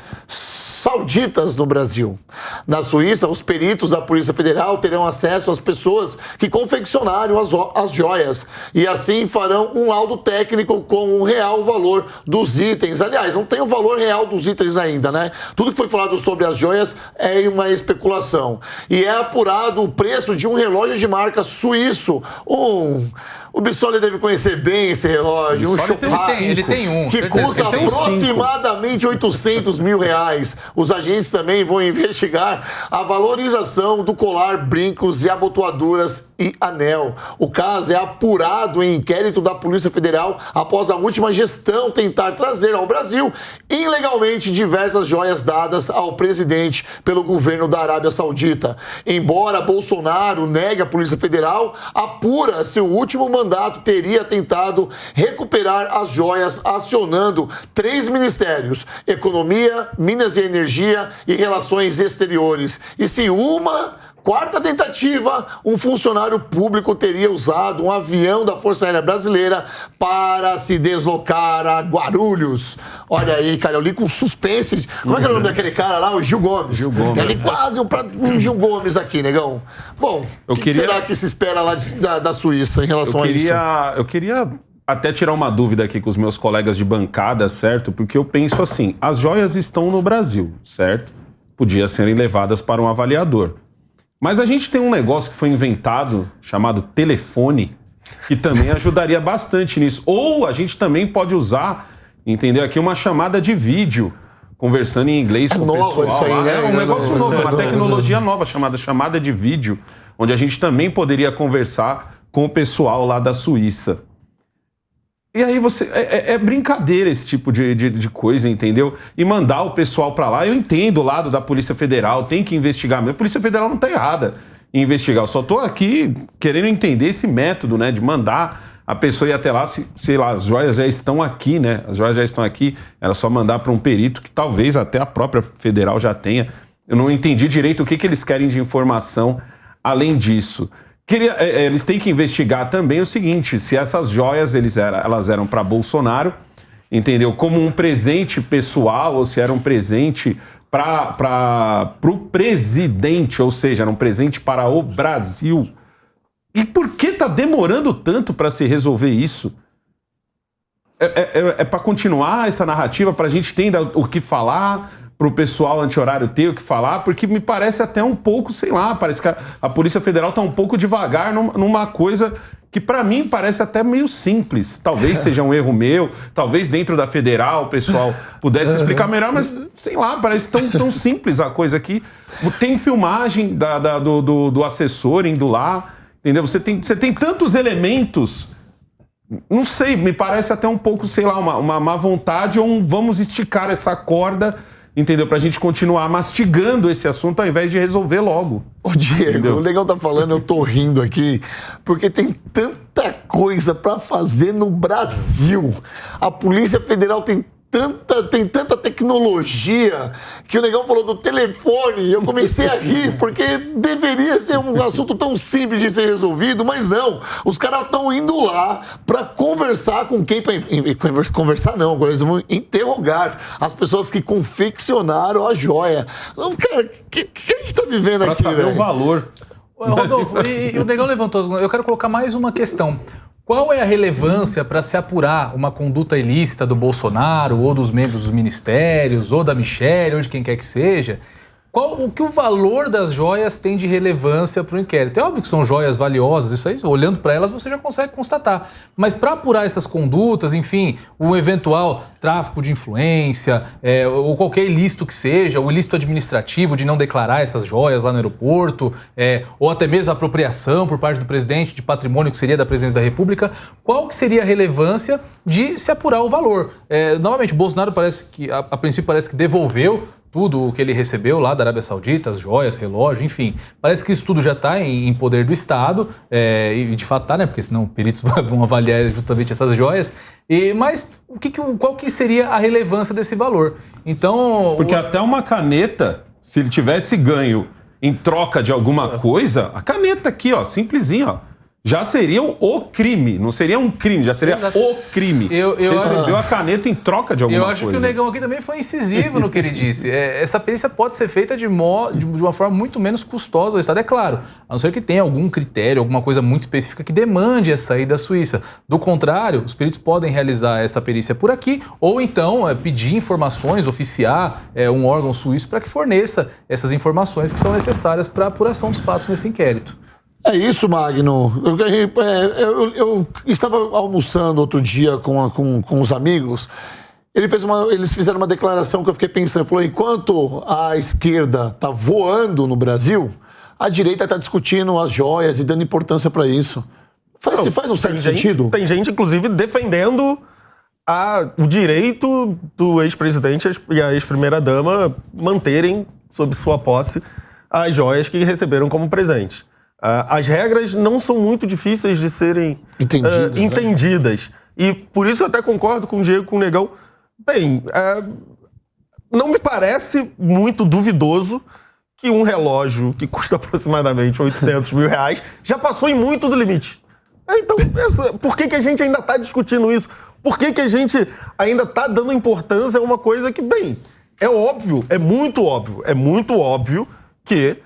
sauditas no Brasil. Na Suíça, os peritos da Polícia Federal terão acesso às pessoas que confeccionaram as, as joias e assim farão um laudo técnico com o real valor dos itens. Aliás, não tem o valor real dos itens ainda, né? Tudo que foi falado sobre as joias é uma especulação. E é apurado o preço de um relógio de marca suíço, um o Bissoli deve conhecer bem esse relógio, um Chopin. Ele tem um. Que custa aproximadamente 800 mil reais. Os agentes também vão investigar a valorização do colar, brincos e abotoaduras e anel. O caso é apurado em inquérito da Polícia Federal após a última gestão tentar trazer ao Brasil ilegalmente diversas joias dadas ao presidente pelo governo da Arábia Saudita. Embora Bolsonaro negue a Polícia Federal, apura seu último mandato mandato teria tentado recuperar as joias acionando três ministérios: Economia, Minas e Energia e Relações Exteriores. E se uma quarta tentativa, um funcionário público teria usado um avião da Força Aérea Brasileira para se deslocar a Guarulhos. Olha aí, cara, eu li com suspense. Como é que é o nome daquele cara lá? O Gil Gomes. Gil Gomes. Eu li quase um, um Gil Gomes aqui, negão. Bom, o que, queria... que será que se espera lá de, da, da, Suíça em relação eu queria, a isso? Eu queria até tirar uma dúvida aqui com os meus colegas de bancada, certo? Porque eu penso assim, as joias estão no Brasil, certo? Podia serem levadas para um avaliador. Mas a gente tem um negócio que foi inventado chamado telefone, que também ajudaria bastante nisso. Ou a gente também pode usar, entendeu? Aqui uma chamada de vídeo, conversando em inglês é com o pessoal. Isso aí, né? É um negócio novo, uma tecnologia nova chamada chamada de vídeo, onde a gente também poderia conversar com o pessoal lá da Suíça. E aí você. É, é, é brincadeira esse tipo de, de, de, coisa, entendeu? E mandar o pessoal para lá. Eu entendo o lado da Polícia Federal, tem que investigar mesmo. A Polícia Federal não tá errada investigar. Eu só estou aqui querendo entender esse método, né, de mandar a pessoa ir até lá, se, sei lá, as joias já estão aqui, né? As joias já estão aqui, era só mandar para um perito que talvez até a própria federal já tenha. Eu não entendi direito o que, que eles querem de informação além disso. Queria, é, é, eles têm que investigar também o seguinte: se essas joias eles elas eram para Bolsonaro, entendeu? Como um presente pessoal ou se era um presente para o presidente, ou seja, era um presente para o Brasil. E por que está demorando tanto para se resolver isso? É, é, é, é para continuar essa narrativa, para a gente ter o que falar, para o pessoal anti-horário ter o que falar, porque me parece até um pouco, sei lá, parece que a, a Polícia Federal está um pouco devagar numa, numa coisa que para mim parece até meio simples. Talvez seja um erro meu, talvez dentro da federal o pessoal pudesse explicar melhor, mas sei lá, parece tão, tão simples a coisa aqui. Tem filmagem da, da, do, do, do, assessor indo lá, entendeu? Você tem, você tem tantos elementos. Não sei, me parece até um pouco, sei lá, uma, uma má vontade ou um vamos esticar essa corda entendeu? Pra gente continuar mastigando esse assunto ao invés de resolver logo. Ô, Diego, entendeu? o legal tá falando, eu tô rindo aqui, porque tem tanta coisa para fazer no Brasil. A Polícia Federal tem tanta, tem tanta tecnologia que o negão falou do telefone e eu comecei a rir, (laughs) porque deveria ser um assunto tão simples de ser resolvido, mas não. Os caras estão indo lá para conversar com quem. Pra, conversar não, agora eles vão interrogar as pessoas que confeccionaram a joia. Cara, o que, que, a gente está vivendo pra aqui, velho? O valor. Rodolfo, e, e o Negão levantou. Eu quero colocar mais uma questão. Qual é a relevância para se apurar uma conduta ilícita do Bolsonaro, ou dos membros dos ministérios, ou da Michelle, ou de quem quer que seja, qual, o que o valor das joias tem de relevância para o inquérito? É óbvio que são joias valiosas, isso aí, olhando para elas, você já consegue constatar. Mas para apurar essas condutas, enfim, o eventual tráfico de influência, é, ou qualquer ilícito que seja, o ilícito administrativo de não declarar essas joias lá no aeroporto, é, ou até mesmo a apropriação por parte do presidente de patrimônio que seria da presidência da República, qual que seria a relevância de se apurar o valor? É, novamente, Bolsonaro parece que, a, a princípio, parece que devolveu tudo o que ele recebeu lá da Arábia Saudita, as joias, relógio, enfim. Parece que isso tudo já está em, em, poder do Estado, é, e de fato está, né? Porque senão peritos (laughs) vão avaliar justamente essas joias. E, mas o que, qual que seria a relevância desse valor? Então. Porque o... até uma caneta, se ele tivesse ganho em troca de alguma coisa, a caneta aqui, ó, simplesinha, ó já seria o crime. Não seria um crime, já seria Exato. o crime. Eu, eu, Recebeu a caneta em troca de alguma coisa. Eu acho coisa. que o Negão aqui também foi incisivo no que ele disse. É, essa perícia pode ser feita de, mo, de, de, uma forma muito menos custosa ao Estado. É claro, a não ser que tenha algum critério, alguma coisa muito específica que demande a saída da Suíça. Do contrário, os peritos podem realizar essa perícia por aqui ou então é, pedir informações, oficiar é, um órgão suíço para que forneça essas informações que são necessárias para a apuração dos fatos nesse inquérito. É isso, Magno. Eu, é, eu, eu, estava almoçando outro dia com, com, com os amigos. Ele fez uma, eles fizeram uma declaração que eu fiquei pensando. Falou: enquanto a esquerda está voando no Brasil, a direita está discutindo as joias e dando importância para isso. Faz, Não, faz um certo gente, sentido? Tem gente, inclusive, defendendo a, o direito do ex-presidente e a ex-primeira-dama manterem sob sua posse as joias que receberam como presente. Uh, as regras não são muito difíceis de serem entendidas. Uh, entendidas. É. E por isso eu até concordo com o Diego, com o Negão. Bem, uh, não me parece muito duvidoso que um relógio que custa (laughs) aproximadamente 800 mil reais já passou em muitos limites. Então, essa, por que, que a gente ainda está discutindo isso? Por que, que a gente ainda está dando importância a uma coisa que, bem, é óbvio, é muito óbvio, é muito óbvio que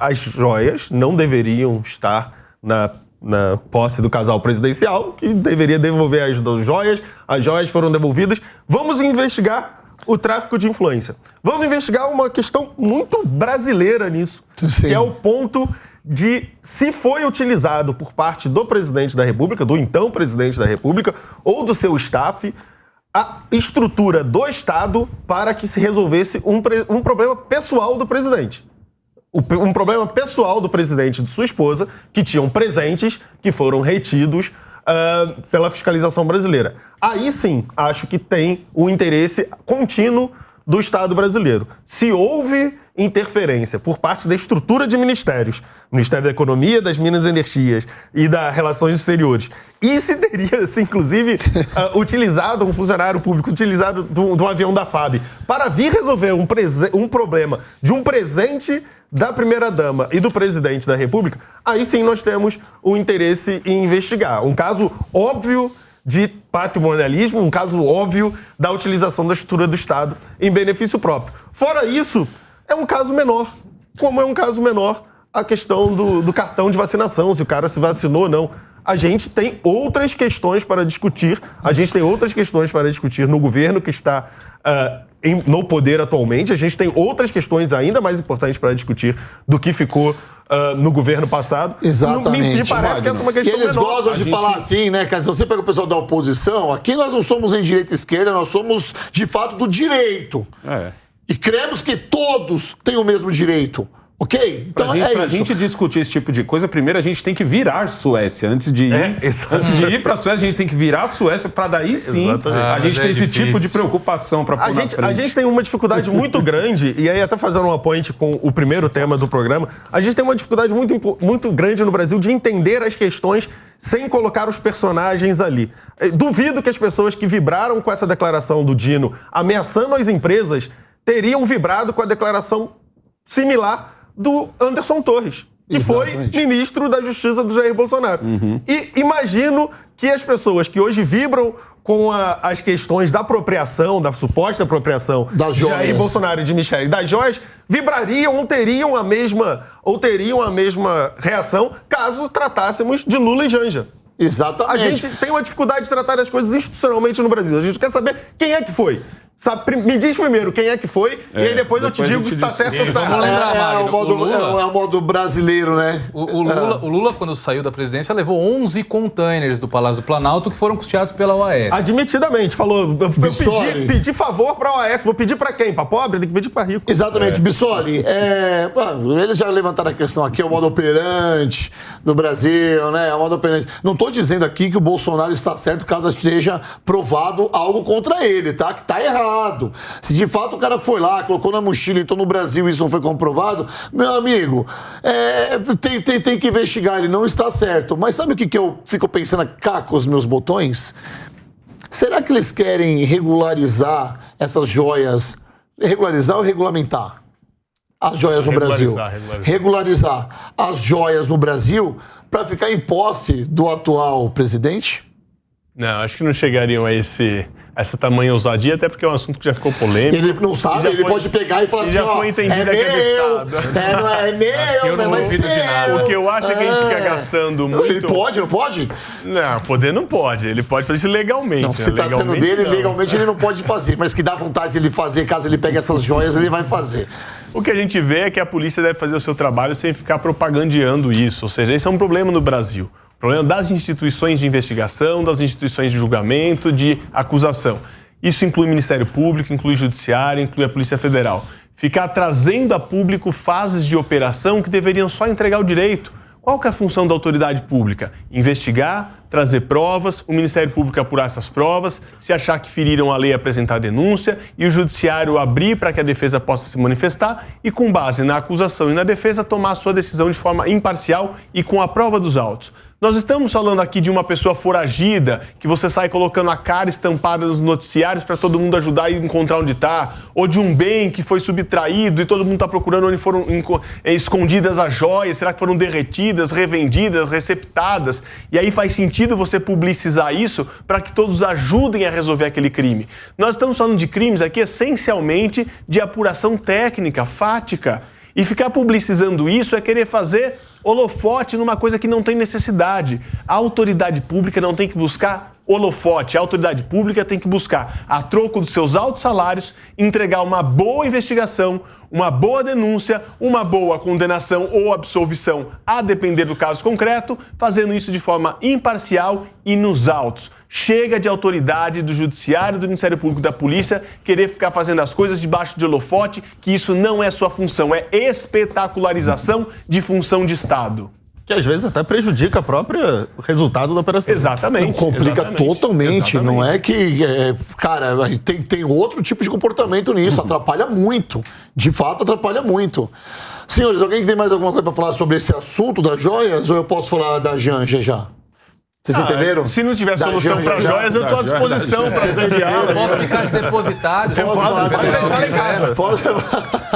as joias não deveriam estar na, na posse do casal presidencial, que deveria devolver as duas joias. As joias foram devolvidas. Vamos investigar o tráfico de influência. Vamos investigar uma questão muito brasileira nisso, Sim. que é o ponto de se foi utilizado por parte do presidente da República, do então presidente da República, ou do seu staff, a estrutura do Estado para que se resolvesse um, um problema pessoal do presidente um problema pessoal do presidente e de sua esposa, que tinham presentes que foram retidos uh, pela fiscalização brasileira. Aí sim, acho que tem o interesse contínuo do Estado brasileiro. Se houve interferência por parte da estrutura de ministérios, Ministério da Economia, das Minas e Energias e das Relações Exteriores, e se teria, (laughs) se, inclusive, uh, utilizado um funcionário público, utilizado de um, avião da FAB, para vir resolver um, um problema de um presente da primeira-dama e do presidente da República, aí sim nós temos o interesse em investigar. Um caso óbvio de patrimonialismo, um caso óbvio da utilização da estrutura do Estado em benefício próprio. Fora isso, é um caso menor. Como é um caso menor a questão do, do cartão de vacinação, se o cara se vacinou ou não. A gente tem outras questões para discutir, a gente tem outras questões para discutir no governo que está uh, em, no poder atualmente, a gente tem outras questões ainda mais importantes para discutir do que ficou uh, no governo passado. Exatamente. Me, me parece que essa é uma questão E eles menor. gostam de gente... falar assim, né, cara? Se você pega o pessoal da oposição, aqui nós não somos em direita e esquerda, nós somos, de fato, do direito. É. E cremos que todos têm o mesmo direito. Ok? Então pra gente, é pra isso. gente discutir esse tipo de coisa, primeiro a gente tem que virar Suécia. Antes de ir, (laughs) é, antes de ir pra Suécia, a gente tem que virar a Suécia para daí sim ah, a gente é ter esse tipo de preocupação para a gente, a gente tem uma dificuldade muito (laughs) grande, e aí até fazendo uma point com o primeiro tema do programa, a gente tem uma dificuldade muito, muito grande no Brasil de entender as questões sem colocar os personagens ali. Eh, duvido que as pessoas que vibraram com essa declaração do Dino ameaçando as empresas teriam vibrado com a declaração similar do Anderson Torres, que Exatamente. foi ministro da Justiça do Jair Bolsonaro. Uhum. E imagino que as pessoas que hoje vibram com a, as questões da apropriação, da suposta apropriação das de Jair Bolsonaro e de Michele das joias, vibrariam ou teriam a mesma ou teriam a mesma reação caso tratássemos de Lula e Janja. Exatamente. A gente tem uma dificuldade de tratar as coisas institucionalmente no Brasil. A gente quer saber quem é que foi. Sabe, me diz primeiro quem é que foi, é, e aí depois, depois eu te digo se está certo ou está errado. É, é, o modo, o Lula, é, o modo brasileiro, né? O, o, Lula, é. o, Lula, quando saiu da presidência, levou 11 containers do Palácio do Planalto que foram custeados pela OAS. Admitidamente, falou, eu, eu pedi, pedi, favor para a OAS, vou pedir para quem? Para pobre? Tem que pedir para rico. Exatamente. É. Bissoli, é, eles já levantaram a questão aqui, é o modo operante do Brasil, né? É o modo operante. Não estou dizendo aqui que o Bolsonaro está certo caso esteja provado algo contra ele, tá? Que está errado errado. Se de fato o cara foi lá, colocou na mochila, então no Brasil isso não foi comprovado, meu amigo, é, tem, tem, tem que investigar, ele não está certo. Mas sabe o que, que eu fico pensando cá com os meus botões? Será que eles querem regularizar essas joias? Regularizar ou regulamentar? As joias no Brasil. Regularizar. regularizar as joias no Brasil para ficar em posse do atual presidente? Não, acho que não chegariam a esse essa tamanha ousadia, até porque é um assunto que já ficou polêmico. Ele não sabe, ele foi, pode pegar e falar assim, já ó, foi entendido é, é meu, é, não é, é meu, não é seu. O que eu acho é que a gente fica ah. gastando muito... Ele pode, não pode? Não, poder não pode. Ele pode fazer isso legalmente. Não, você né? tá tendo dele, não. legalmente ele não pode fazer. Mas que dá vontade de ele fazer, caso ele pegue essas joias, ele vai fazer. O que a gente vê é que a polícia deve fazer o seu trabalho sem ficar propagandeando isso. Ou seja, esse é um problema no Brasil problema das instituições de investigação, das instituições de julgamento, de acusação. Isso inclui Ministério Público, inclui o Judiciário, inclui a Polícia Federal. Ficar trazendo a público fases de operação que deveriam só entregar o direito. Qual que é a função da autoridade pública? Investigar, trazer provas, o Ministério Público apurar essas provas, se achar que feriram a lei, apresentar denúncia e o Judiciário abrir para que a defesa possa se manifestar e, com base na acusação e na defesa, tomar sua decisão de forma imparcial e com a prova dos autos. Nós estamos falando aqui de uma pessoa foragida, que você sai colocando a cara estampada nos noticiários para todo mundo ajudar a encontrar onde está, ou de um bem que foi subtraído e todo mundo está procurando onde foram eh, escondidas as joias, será que foram derretidas, revendidas, receptadas? E aí faz sentido você publicizar isso para que todos ajudem a resolver aquele crime. Nós estamos falando de crimes aqui essencialmente de apuração técnica, fática. E ficar publicizando isso é querer fazer holofote numa coisa que não tem necessidade. A autoridade pública não tem que buscar holofote. A autoridade pública tem que buscar, a troco dos seus altos salários, entregar uma boa investigação, uma boa denúncia, uma boa condenação ou absolvição, a depender do caso concreto, fazendo isso de forma imparcial e nos autos. Chega de autoridade do Judiciário, do Ministério Público, da Polícia querer ficar fazendo as coisas debaixo de holofote, que isso não é sua função, é espetacularização de função de Estado. que às vezes até prejudica o próprio resultado da operação. Exatamente. Não, complica exatamente, totalmente. exatamente. Não é que. é, cara, tem, tem outro tipo de comportamento nisso. (laughs) Atrapalha muito. De fato, atrapalha muito. Senhores, alguém tem mais alguma coisa para falar sobre esse assunto das joias? Ou eu posso falar da Janja já? Vocês Ah, entenderam? Se não tiver Da solução para joias, eu estou à disposição para joia. sediá-las. Posso ficar de depositário? se Posso pode deixar você em casa. Pode,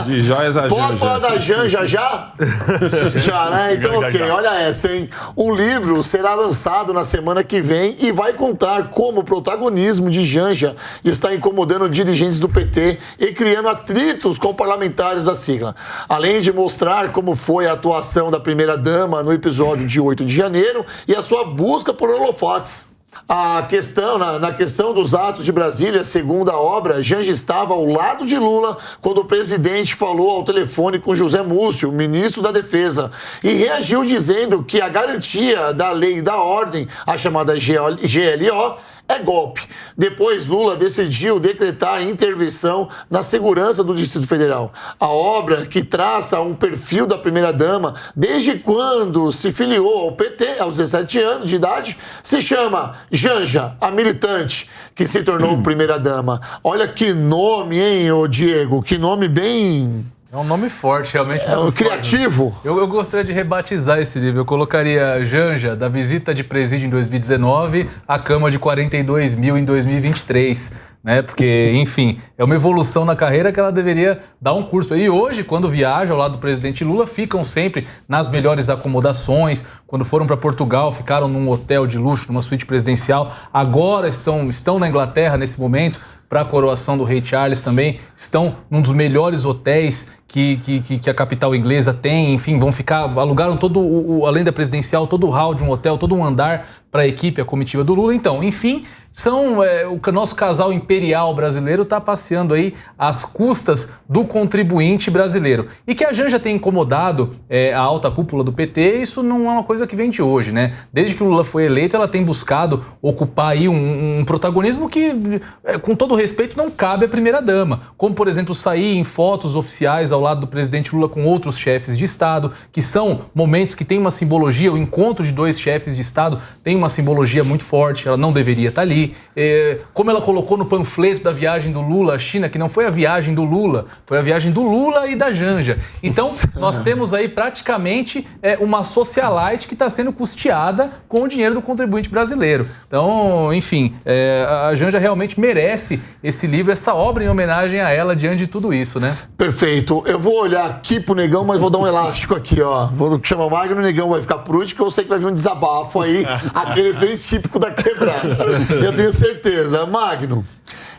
De joias a pode Janja. falar da Janja já? (laughs) Já, né? Então, ok, olha essa, hein? O livro será lançado na semana que vem e vai contar como o protagonismo de Janja está incomodando dirigentes do PT e criando atritos com parlamentares da sigla. Além de mostrar como foi a atuação da primeira-dama no episódio de 8 de janeiro e a sua busca por holofotes. A questão, na, na questão dos atos de Brasília, segundo a obra, Janja estava ao lado de Lula quando o presidente falou ao telefone com José Múcio, ministro da Defesa, e reagiu dizendo que a garantia da lei e da ordem, a chamada GLO, é golpe. Depois, Lula decidiu decretar intervenção na segurança do Distrito Federal. A obra, que traça um perfil da primeira-dama desde quando se filiou ao PT, aos 17 anos de idade, se chama Janja, a militante, que se tornou primeira-dama. Olha que nome, hein, ô Diego? Que nome bem É um nome forte, realmente. um é, forte. criativo. Eu, eu gostaria de rebatizar esse livro. Eu colocaria Janja, da visita de presídio em 2019, à cama de 42 mil em 2023. Né? Porque, enfim, é uma evolução na carreira que ela deveria dar um curso. E hoje, quando viaja ao lado do presidente Lula, ficam sempre nas melhores acomodações. Quando foram para Portugal, ficaram num hotel de luxo, numa suíte presidencial. Agora estão, estão na Inglaterra nesse momento para a coroação do rei Charles também. Estão num dos melhores hotéis que, que, que- a capital inglesa tem. Enfim, vão ficar. Alugaram todo o- além da presidencial, todo o hall de um hotel, todo um andar para a equipe, a comitiva do Lula. Então, enfim, são é, o nosso casal imperial brasileiro está passeando aí às custas do contribuinte brasileiro. E que a Janja tem incomodado é, a alta cúpula do PT, isso não é uma coisa que vem de hoje, né? Desde que o Lula foi eleito, ela tem buscado ocupar aí um, um protagonismo que, é, com todo respeito, não cabe à primeira-dama. Como, por exemplo, sair em fotos oficiais ao lado do presidente Lula com outros chefes de Estado, que são momentos que tem uma simbologia, o encontro de dois chefes de Estado tem uma simbologia muito forte, ela não deveria estar ali. É, como ela colocou no panfleto da viagem do Lula à China, que não foi a viagem do Lula, foi a viagem do Lula e da Janja. Então, nós temos aí praticamente é, uma socialite que está sendo custeada com o dinheiro do contribuinte brasileiro. Então, enfim, é, a Janja realmente merece esse livro, essa obra em homenagem a ela diante de tudo isso, né? Perfeito. Eu vou olhar aqui pro negão, mas vou dar um elástico aqui, ó. Vou chamar o Magno, o negão vai ficar por último, porque eu sei que vai vir um desabafo aí, (laughs) aqueles bem típicos da quebrada. Eu tenho certeza. Magno.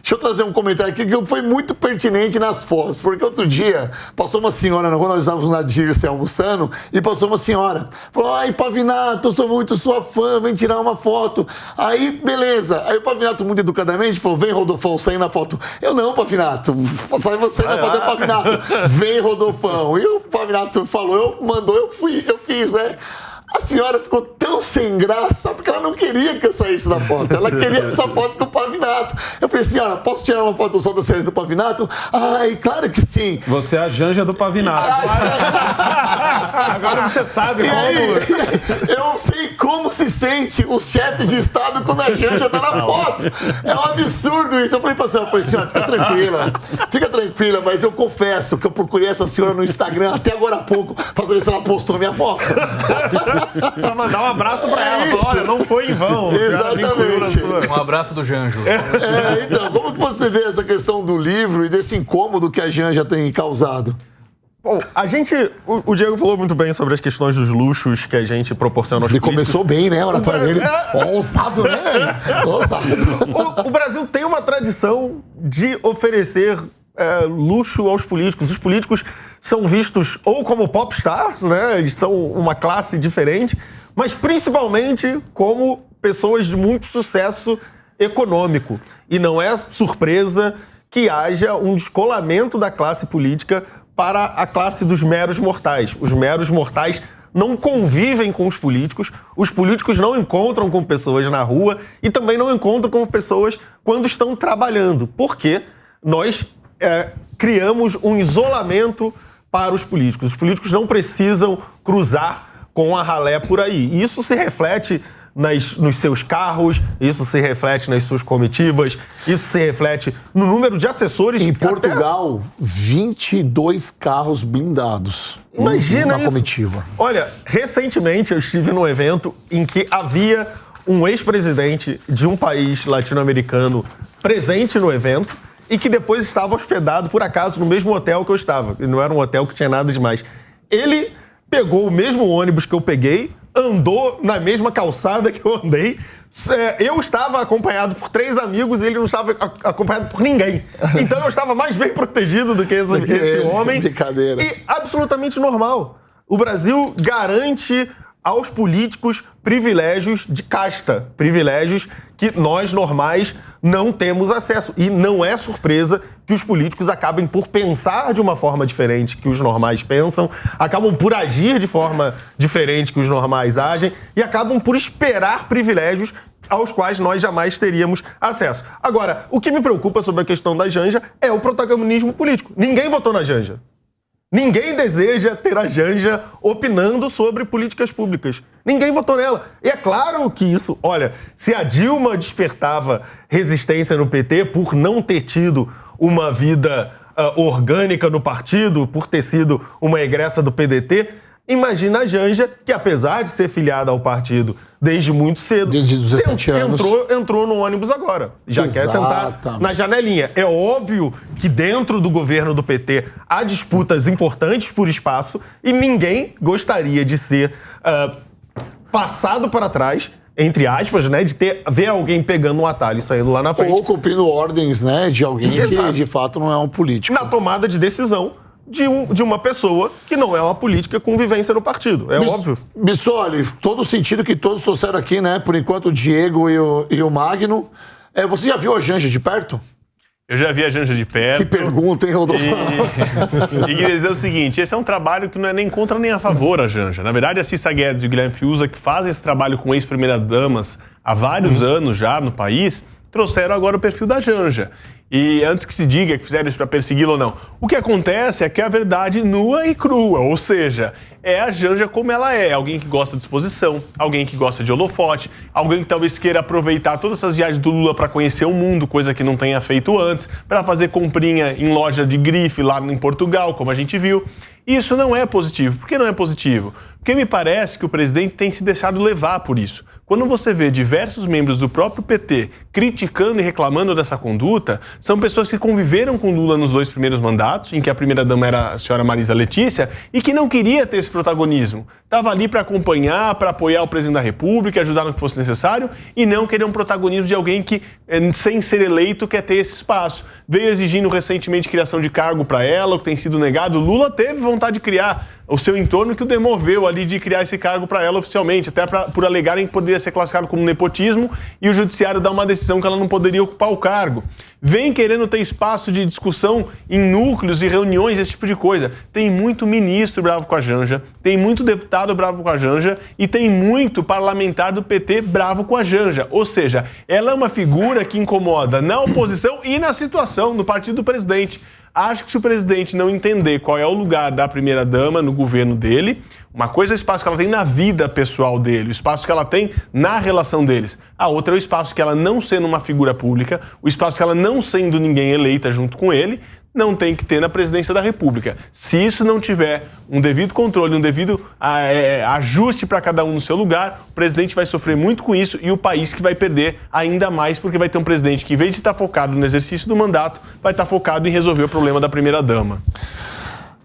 Deixa eu trazer um comentário aqui que foi muito pertinente nas fotos, porque outro dia passou uma senhora, quando nós estávamos na Dirce almoçando, e passou uma senhora. Falou: Ai, Pavinato, eu sou muito sua fã, vem tirar uma foto. Aí, beleza. Aí o Pavinato, muito educadamente, falou: Vem, Rodolfão, sair na foto. Eu não, Pavinato, sai você na foto, é Pavinato. Vem, Rodolfão. E o Pavinato falou: Eu mandou, eu fui, eu fiz, né? A senhora ficou tão sem graça porque ela não queria que eu saísse na foto. Ela queria essa (laughs) foto com o Pavinato. Eu falei, senhora, posso tirar uma foto só da série do Pavinato? Ai, claro que sim. Você é a Janja do Pavinato. (laughs) Agora você sabe E aí, como. eu sei como se sente os chefes de Estado quando a Janja tá na foto. É um absurdo isso. Eu falei pra senhora, eu falei, senhora, fica tranquila. Fica tranquila, mas eu confesso que eu procurei essa senhora no Instagram até agora há pouco pra saber se ela postou minha foto. (laughs) Pra mandar um abraço pra ela. Falar, Olha, não foi em vão. Exatamente. Um abraço do Janjo. É, então, como que você vê essa questão do livro e desse incômodo que a Janja tem causado? Bom, a gente. O, o Diego falou muito bem sobre as questões dos luxos que a gente proporciona aos Ele políticos. começou bem, né? A oratória dele. Ousado, né? (laughs) Ousado. O, o Brasil tem uma tradição de oferecer é, luxo aos políticos. Os políticos são vistos ou como popstars, né? Eles são uma classe diferente, mas principalmente como pessoas de muito sucesso econômico. E não é surpresa que haja um descolamento da classe política para a classe dos meros mortais. Os meros mortais não convivem com os políticos, os políticos não encontram com pessoas na rua e também não encontram com pessoas quando estão trabalhando, porque nós é, criamos um isolamento para os políticos. Os políticos não precisam cruzar com a ralé por aí. E isso se reflete nas, nos seus carros, isso se reflete nas suas comitivas, isso se reflete no número de assessores. Em Portugal, até... 22 carros blindados. Imagina na isso. comitiva. Olha, recentemente eu estive num evento em que havia um ex-presidente de um país latino-americano presente no evento e que depois estava hospedado, por acaso, no mesmo hotel que eu estava. E não era um hotel que tinha nada demais. Ele pegou o mesmo ônibus que eu peguei, andou na mesma calçada que eu andei. É, eu estava acompanhado por três amigos e ele não estava acompanhado por ninguém. (laughs) Então eu estava mais bem protegido do que esse, esse homem. Brincadeira. E absolutamente normal. O Brasil garante aos políticos privilégios de casta, privilégios que nós normais não temos acesso. E não é surpresa que os políticos acabem por pensar de uma forma diferente que os normais pensam, acabam por agir de forma diferente que os normais agem e acabam por esperar privilégios aos quais nós jamais teríamos acesso. Agora, o que me preocupa sobre a questão da Janja é o protagonismo político. Ninguém votou na Janja. Ninguém deseja ter a Janja opinando sobre políticas públicas. Ninguém votou nela. E é claro que isso, olha, se a Dilma despertava resistência no PT por não ter tido uma vida uh, orgânica no partido, por ter sido uma egressa do PDT, Imagina a Janja, que apesar de ser filiada ao partido desde muito cedo, desde 17 anos, entrou, entrou no ônibus agora. Já Exatamente. quer sentar na janelinha. É óbvio que dentro do governo do PT há disputas importantes por espaço e ninguém gostaria de ser uh, passado para trás entre aspas, né, de ter ver alguém pegando um atalho e saindo lá na frente. Ou cumprindo ordens, né, de alguém Exato. que de fato não é um político. Na tomada de decisão de, um, de uma pessoa que não é uma política com vivência no partido. É Bis, óbvio. Bissoli, todo o sentido que todos trouxeram aqui, né? Por enquanto, o Diego e o, e o Magno. É, você já viu a Janja de perto? Eu já vi a Janja de perto. Que pergunta, hein, Rodolfo? E, e queria dizer o seguinte: esse é um trabalho que não é nem contra nem a favor a Janja. Na verdade, a Cissa Guedes e o Guilherme Fiuza, que fazem esse trabalho com ex-primeiras-damas há vários uhum. anos já no país, trouxeram agora o perfil da Janja. E antes que se diga que fizeram isso para persegui-lo ou não, o que acontece é que a verdade nua e crua, ou seja, é a Janja como ela é, alguém que gosta de exposição, alguém que gosta de holofote, alguém que talvez queira aproveitar todas essas viagens do Lula para conhecer o mundo, coisa que não tenha feito antes, para fazer comprinha em loja de grife lá em Portugal, como a gente viu. Isso não é positivo. Por que não é positivo? Porque me parece que o presidente tem se deixado levar por isso. Quando você vê diversos membros do próprio PT criticando e reclamando dessa conduta, são pessoas que conviveram com Lula nos dois primeiros mandatos, em que a primeira-dama era a senhora Marisa Letícia, e que não queria ter esse protagonismo. Estava ali para acompanhar, para apoiar o presidente da República, ajudar no que fosse necessário, e não querer um protagonismo de alguém que, eh, sem ser eleito, quer ter esse espaço. Veio exigindo recentemente criação de cargo para ela, o que tem sido negado. Lula teve vontade de criar o seu entorno que o demoveu ali de criar esse cargo para ela oficialmente, até pra, por alegarem que poderia ser classificado como nepotismo e o judiciário dar uma decisão que ela não poderia ocupar o cargo. Vem querendo ter espaço de discussão em núcleos e reuniões, esse tipo de coisa. Tem muito ministro bravo com a Janja, tem muito deputado bravo com a Janja e tem muito parlamentar do PT bravo com a Janja. Ou seja, ela é uma figura que incomoda na oposição e na situação no partido do presidente. Acho que se o presidente não entender qual é o lugar da primeira-dama no governo dele, uma coisa é o espaço que ela tem na vida pessoal dele, o espaço que ela tem na relação deles. A outra é o espaço que ela, não sendo uma figura pública, o espaço que ela, não sendo ninguém eleita junto com ele, não tem que ter na presidência da República. Se isso não tiver um devido controle, um devido é, ajuste para cada um no seu lugar, o presidente vai sofrer muito com isso e o país que vai perder ainda mais, porque vai ter um presidente que, em vez de estar focado no exercício do mandato, vai estar focado em resolver o problema da primeira-dama.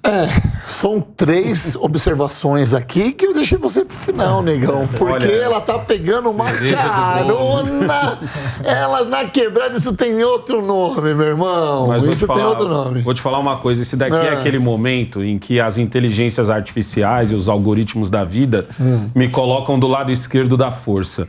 É, são três (laughs) observações aqui que eu deixei você pro final, negão. Porque Olha, ela tá pegando uma carona. ela na quebrada, isso tem outro nome, meu irmão. Mas isso falar, tem outro nome. Vou te falar uma coisa: esse daqui é. é. aquele momento em que as inteligências artificiais e os algoritmos da vida hum. me colocam do lado esquerdo da força.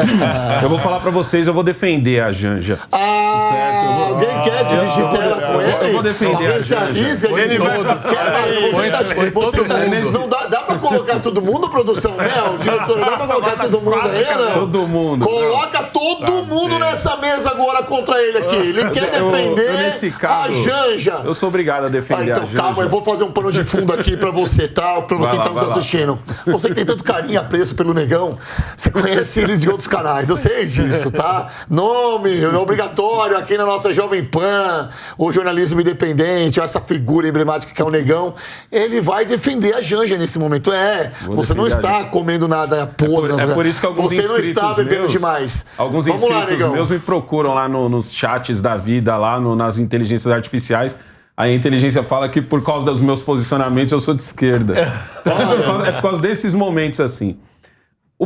(laughs) eu vou falar para vocês, eu vou defender a Janja. Ah, certo? Alguém quer dividir tela com ele? Eu vou defender a Janja. Ele vai você tá, você tá, não dá, colocar todo mundo, produção? Né? O diretor, dá pra colocar todo mundo aí, né? Todo mundo. Coloca todo mundo nessa mesa agora contra ele aqui. Ele quer Eu- eu, defender nesse caso, a Janja. Eu sou obrigado a Ah, defender então, a Janja. calma, eu vou fazer um pano de fundo aqui pra você, tá? Pra quem lá, tá nos vai lá. assistindo. Você que tem tanto carinho e apreço pelo negão, você conhece ele de outros canais, eu sei disso, tá? Nome, obrigatório aqui na nossa Jovem Pan, o jornalismo independente, essa figura emblemática que é o negão, ele vai defender a Janja nesse momento. É, Vou você não está Janja. comendo nada podre. É por isso que alguns Você não está bebendo meus, demais. Alguns Vamos lá, inscritos negão. meus me procuram lá no- nos chats da vida, lá no- nas inteligências artificiais. A inteligência fala que por causa dos meus posicionamentos eu sou de esquerda. (laughs) é, por causa, é por causa desses momentos assim.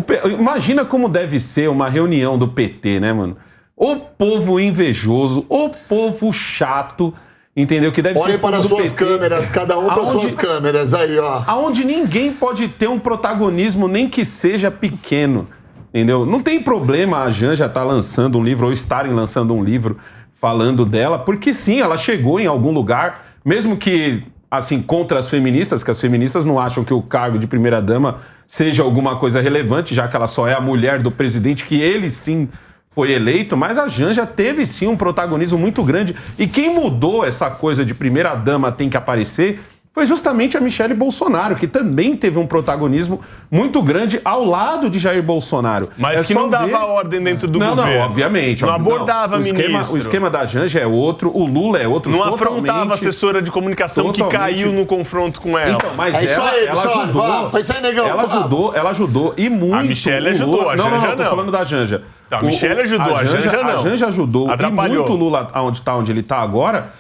P- imagina como deve ser uma reunião do PT, né, mano? O povo invejoso, o povo chato, entendeu? Que deve ser Olhem povo para suas PT. câmeras, cada um para suas câmeras. Aí, ó. aonde ninguém pode ter um protagonismo, nem que seja pequeno. Entendeu? Não tem problema a Janja estar lançando um livro ou estarem lançando um livro falando dela, porque sim, ela chegou em algum lugar, mesmo que assim contra as feministas, que as feministas não acham que o cargo de primeira dama seja alguma coisa relevante, já que ela só é a mulher do presidente que ele sim foi eleito, mas a Janja teve sim um protagonismo muito grande. E quem mudou essa coisa de primeira dama tem que aparecer foi justamente a Michele Bolsonaro, que também teve um protagonismo muito grande ao lado de Jair Bolsonaro. Mas É que não dava ver- ordem dentro do não, governo. Não, obviamente. Não óbvio, abordava o esquema, ministro. O esquema da Janja é outro, o Lula é outro. Não totalmente- afrontava a assessora de comunicação que Totalmente. caiu no confronto com ela. Então, mas É isso ela, aí, ela pessoal, ajudou. vai, vai sair, negão, ela ajudou, ela ajudou e muito. A Michelle o ajudou, Lula- a não, não, Janja não, tô não. falando da Janja. Tá, a Michelle ajudou, a Janja não. A Janja ajudou Atrapalhou. e muito o Lula, onde está onde ele está agora,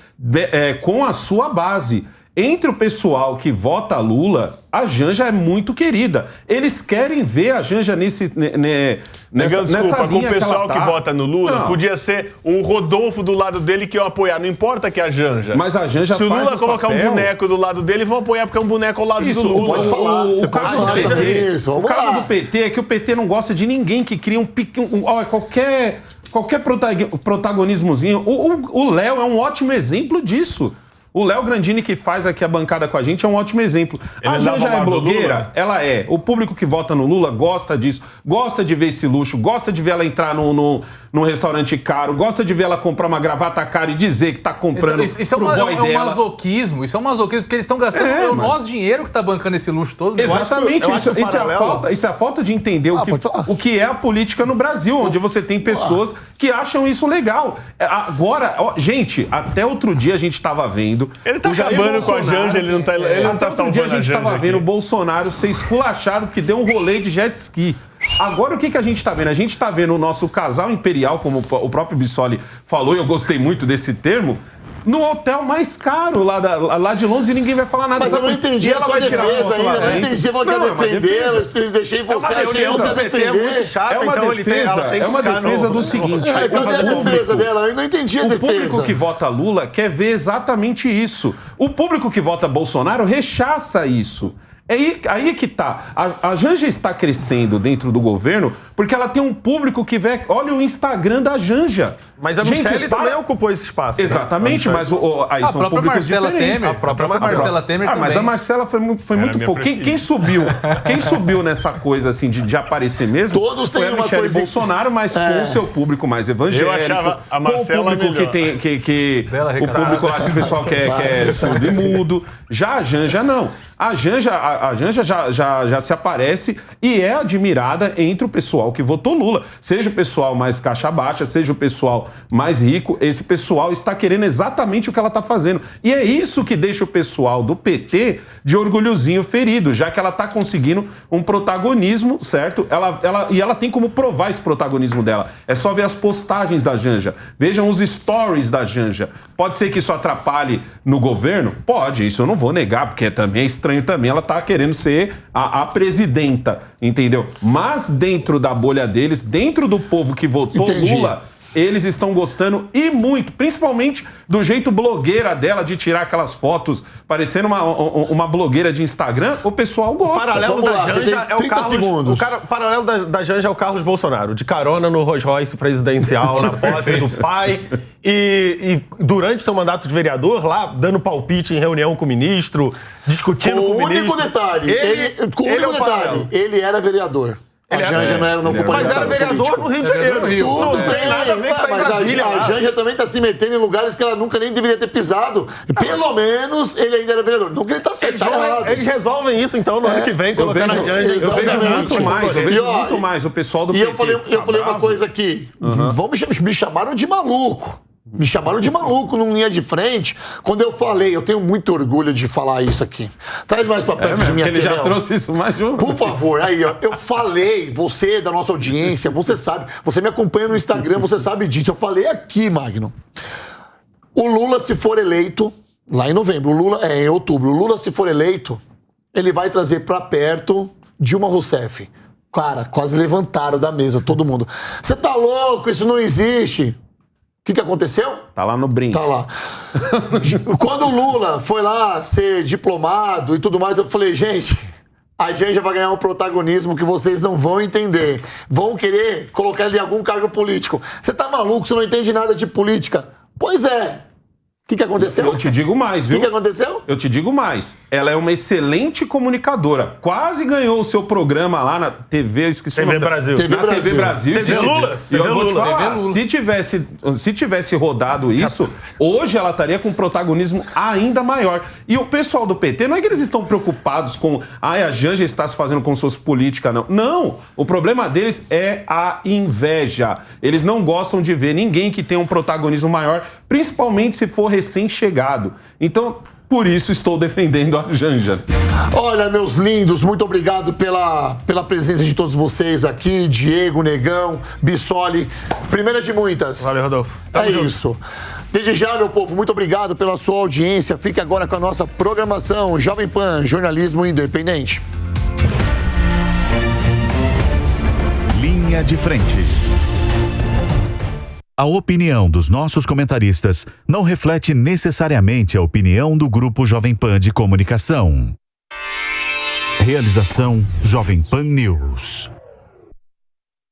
é, com a sua base. Entre o pessoal que vota Lula, a Janja é muito querida. Eles querem ver a Janja nesse, ne- ne- nessa, Negão, desculpa, nessa com o linha que, pessoal que, tá. vota no Lula, Não. podia ser um Rodolfo do lado dele que eu apoiar. Não importa que é a Janja. Mas a Janja Se o Lula colocar um papel- boneco do lado dele, vão apoiar porque é um boneco ao lado Isso, do Lula. pode falar, O, o pode caso, falar do PT, isso, o caso do PT é que o PT não gosta de ninguém que cria um pique. Um, olha, qualquer, qualquer protag- protagonismozinho. O- O o Léo é um ótimo exemplo disso. O Léo Grandini, que faz aqui a bancada com a gente, é um ótimo exemplo. Ele a Janja é blogueira? Ela é. O público que vota no Lula gosta disso, gosta de ver esse luxo, gosta de ver ela entrar num, num, num restaurante caro, gosta de ver ela comprar uma gravata cara e dizer que tá comprando Então, isso, isso é, uma- é um- é um masoquismo, isso é um masoquismo, porque eles estão gastando É, o mano. nosso dinheiro que tá bancando esse luxo todo. Que- Exatamente, eu isso, que o isso é a falta, isso é a falta de entender o, Ah, que, pode falar. o que é a política no Brasil, onde você tem pessoas que acham isso legal. É, Agora, ó, gente, até outro dia a gente estava vendo. Ele tá acabando com a Bolsonaro- Janja, ele não tá, ele não tá salvando dia a a gente Janja estava aqui. vendo o Bolsonaro ser esculachado porque deu um rolê de jet ski. Agora o que, que a gente está vendo? A gente está vendo o nosso casal imperial, como o próprio Bissoli falou, e eu gostei muito desse termo, no hotel mais caro lá, da- lá de Londres e ninguém vai falar nada. Mas eu não entendi a ela sua defesa lá ainda. Eu não entendi. Você vai Não, é defender. defesa. Eu deixei É você, achei defesa. você O defender. é muito chato, É uma então ele tem- defesa, ela tem que é uma defesa no- do seguinte. É, cadê a o defesa dela? Eu não entendi a o defesa. público que vota Lula quer ver exatamente isso. O público que vota Bolsonaro rechaça isso. É aí, aí que tá. A, a Janja está crescendo dentro do governo porque ela tem um público que vê. Olha o Instagram da Janja. Mas a Gente, Michelle para- também ocupou esse espaço. né? Exatamente, A mas o, o- aí A são própria públicos Marcela diferentes. Temer. A própria Marcela Temer Ah, mas também. a Marcela foi, foi muito pouco. Quem, quem subiu? (laughs) Quem subiu nessa coisa assim de, de aparecer mesmo? Todos têm uma Michelle coisa- Bolsonaro, mas É. com o seu público mais evangélico. Eu achava a Marcela com o público melhor. que tem que, que o público lá que o pessoal quer, quer surdo e mudo. Já a Janja não. A Janja, a, a Janja já, já, já se aparece e é admirada entre o pessoal que votou Lula. Seja o pessoal mais caixa baixa, seja o pessoal mais rico, esse pessoal está querendo exatamente o que ela está fazendo. E é isso que deixa o pessoal do PT de orgulhozinho ferido, já que ela está conseguindo um protagonismo, certo? Ela, ela, e ela tem como provar esse protagonismo dela. É só ver as postagens da Janja. Vejam os stories da Janja. Pode ser que isso atrapalhe no governo? Pode, isso eu não vou negar, porque também é estranho também ela tá querendo ser a, a presidenta, entendeu? Mas dentro da bolha deles, dentro do povo que votou Entendi. Lula, eles estão gostando e muito, principalmente do jeito blogueira dela de tirar aquelas fotos parecendo uma, uma blogueira de Instagram. O pessoal gosta. O paralelo Vamos da lá, Janja é o Carlos. Segundos. O, cara, o paralelo da, da Janja é o Carlos Bolsonaro, de carona no Rolls Royce presidencial, na posse do pai. E, e, durante seu mandato de vereador, lá, dando palpite em reunião com o ministro, discutindo com, com o ministro. único detalhe, ele, ele, com o único é detalhe, ele era vereador. Ele a Janja é, não era, não ocupava Mas era vereador político. no Rio de Janeiro. Rio. Tudo tem nada a ver com Mas a, a Janja também está se metendo em lugares que ela nunca nem deveria ter pisado. Pelo menos ele ainda era vereador. Não que ele está certo, eles, tá eles resolvem isso então no é. ano que vem, colocando a Janja. Eu vejo muito mais, eu vejo e, ó, muito mais o pessoal do E PT, eu falei, eu falei uma coisa aqui. Uhum. Vamos, me chamaram de maluco. Me chamaram de maluco num linha de frente. Quando eu falei, eu tenho muito orgulho de falar isso aqui. Traz mais pra perto é de minha Ele já trouxe isso mais junto. Por favor, aí, ó. Eu falei, você da nossa audiência, você sabe, você me acompanha no Instagram, você sabe disso. Eu falei aqui, Magno. O Lula, se for eleito, lá em novembro, o Lula, é em outubro, o Lula, se for eleito, ele vai trazer pra perto Dilma Rousseff. Cara, quase levantaram da mesa, todo mundo. Você tá louco? Isso não existe que, que aconteceu? Tá lá no Brinks. Tá lá. (laughs) Quando o Lula foi lá ser diplomado e tudo mais, eu falei, gente, a gente vai ganhar um protagonismo que vocês não vão entender. Vão querer colocar ele em algum cargo político. Você tá maluco? Você não entende nada de política? Pois é. O que, que aconteceu? Eu te digo mais, viu? O que, que aconteceu? Eu te digo mais. Ela é uma excelente comunicadora. Quase ganhou o seu programa lá na TV, esqueci TV o nome. Brasil. TV na Brasil. TV Brasil. TV Lula. E eu vou te falar, se tivesse, se tivesse rodado isso, hoje ela estaria com um protagonismo ainda maior. E o pessoal do PT, não é que eles estão preocupados com ah, a Janja está se fazendo como se fosse política, não. Não! O problema deles é a inveja. Eles não gostam de ver ninguém que tenha um protagonismo maior, principalmente se for recém-chegado. Então, por isso estou defendendo a Janja. Olha, meus lindos, muito obrigado pela, pela presença de todos vocês aqui. Diego, Negão, Bissoli. Primeira de muitas. Valeu, Rodolfo. Tamo é junto. isso. Desde já, meu povo, muito obrigado pela sua audiência. Fique agora com a nossa programação Jovem Pan, jornalismo independente. Linha de frente. A opinião dos nossos comentaristas não reflete necessariamente a opinião do Grupo Jovem Pan de Comunicação. Realização Jovem Pan News.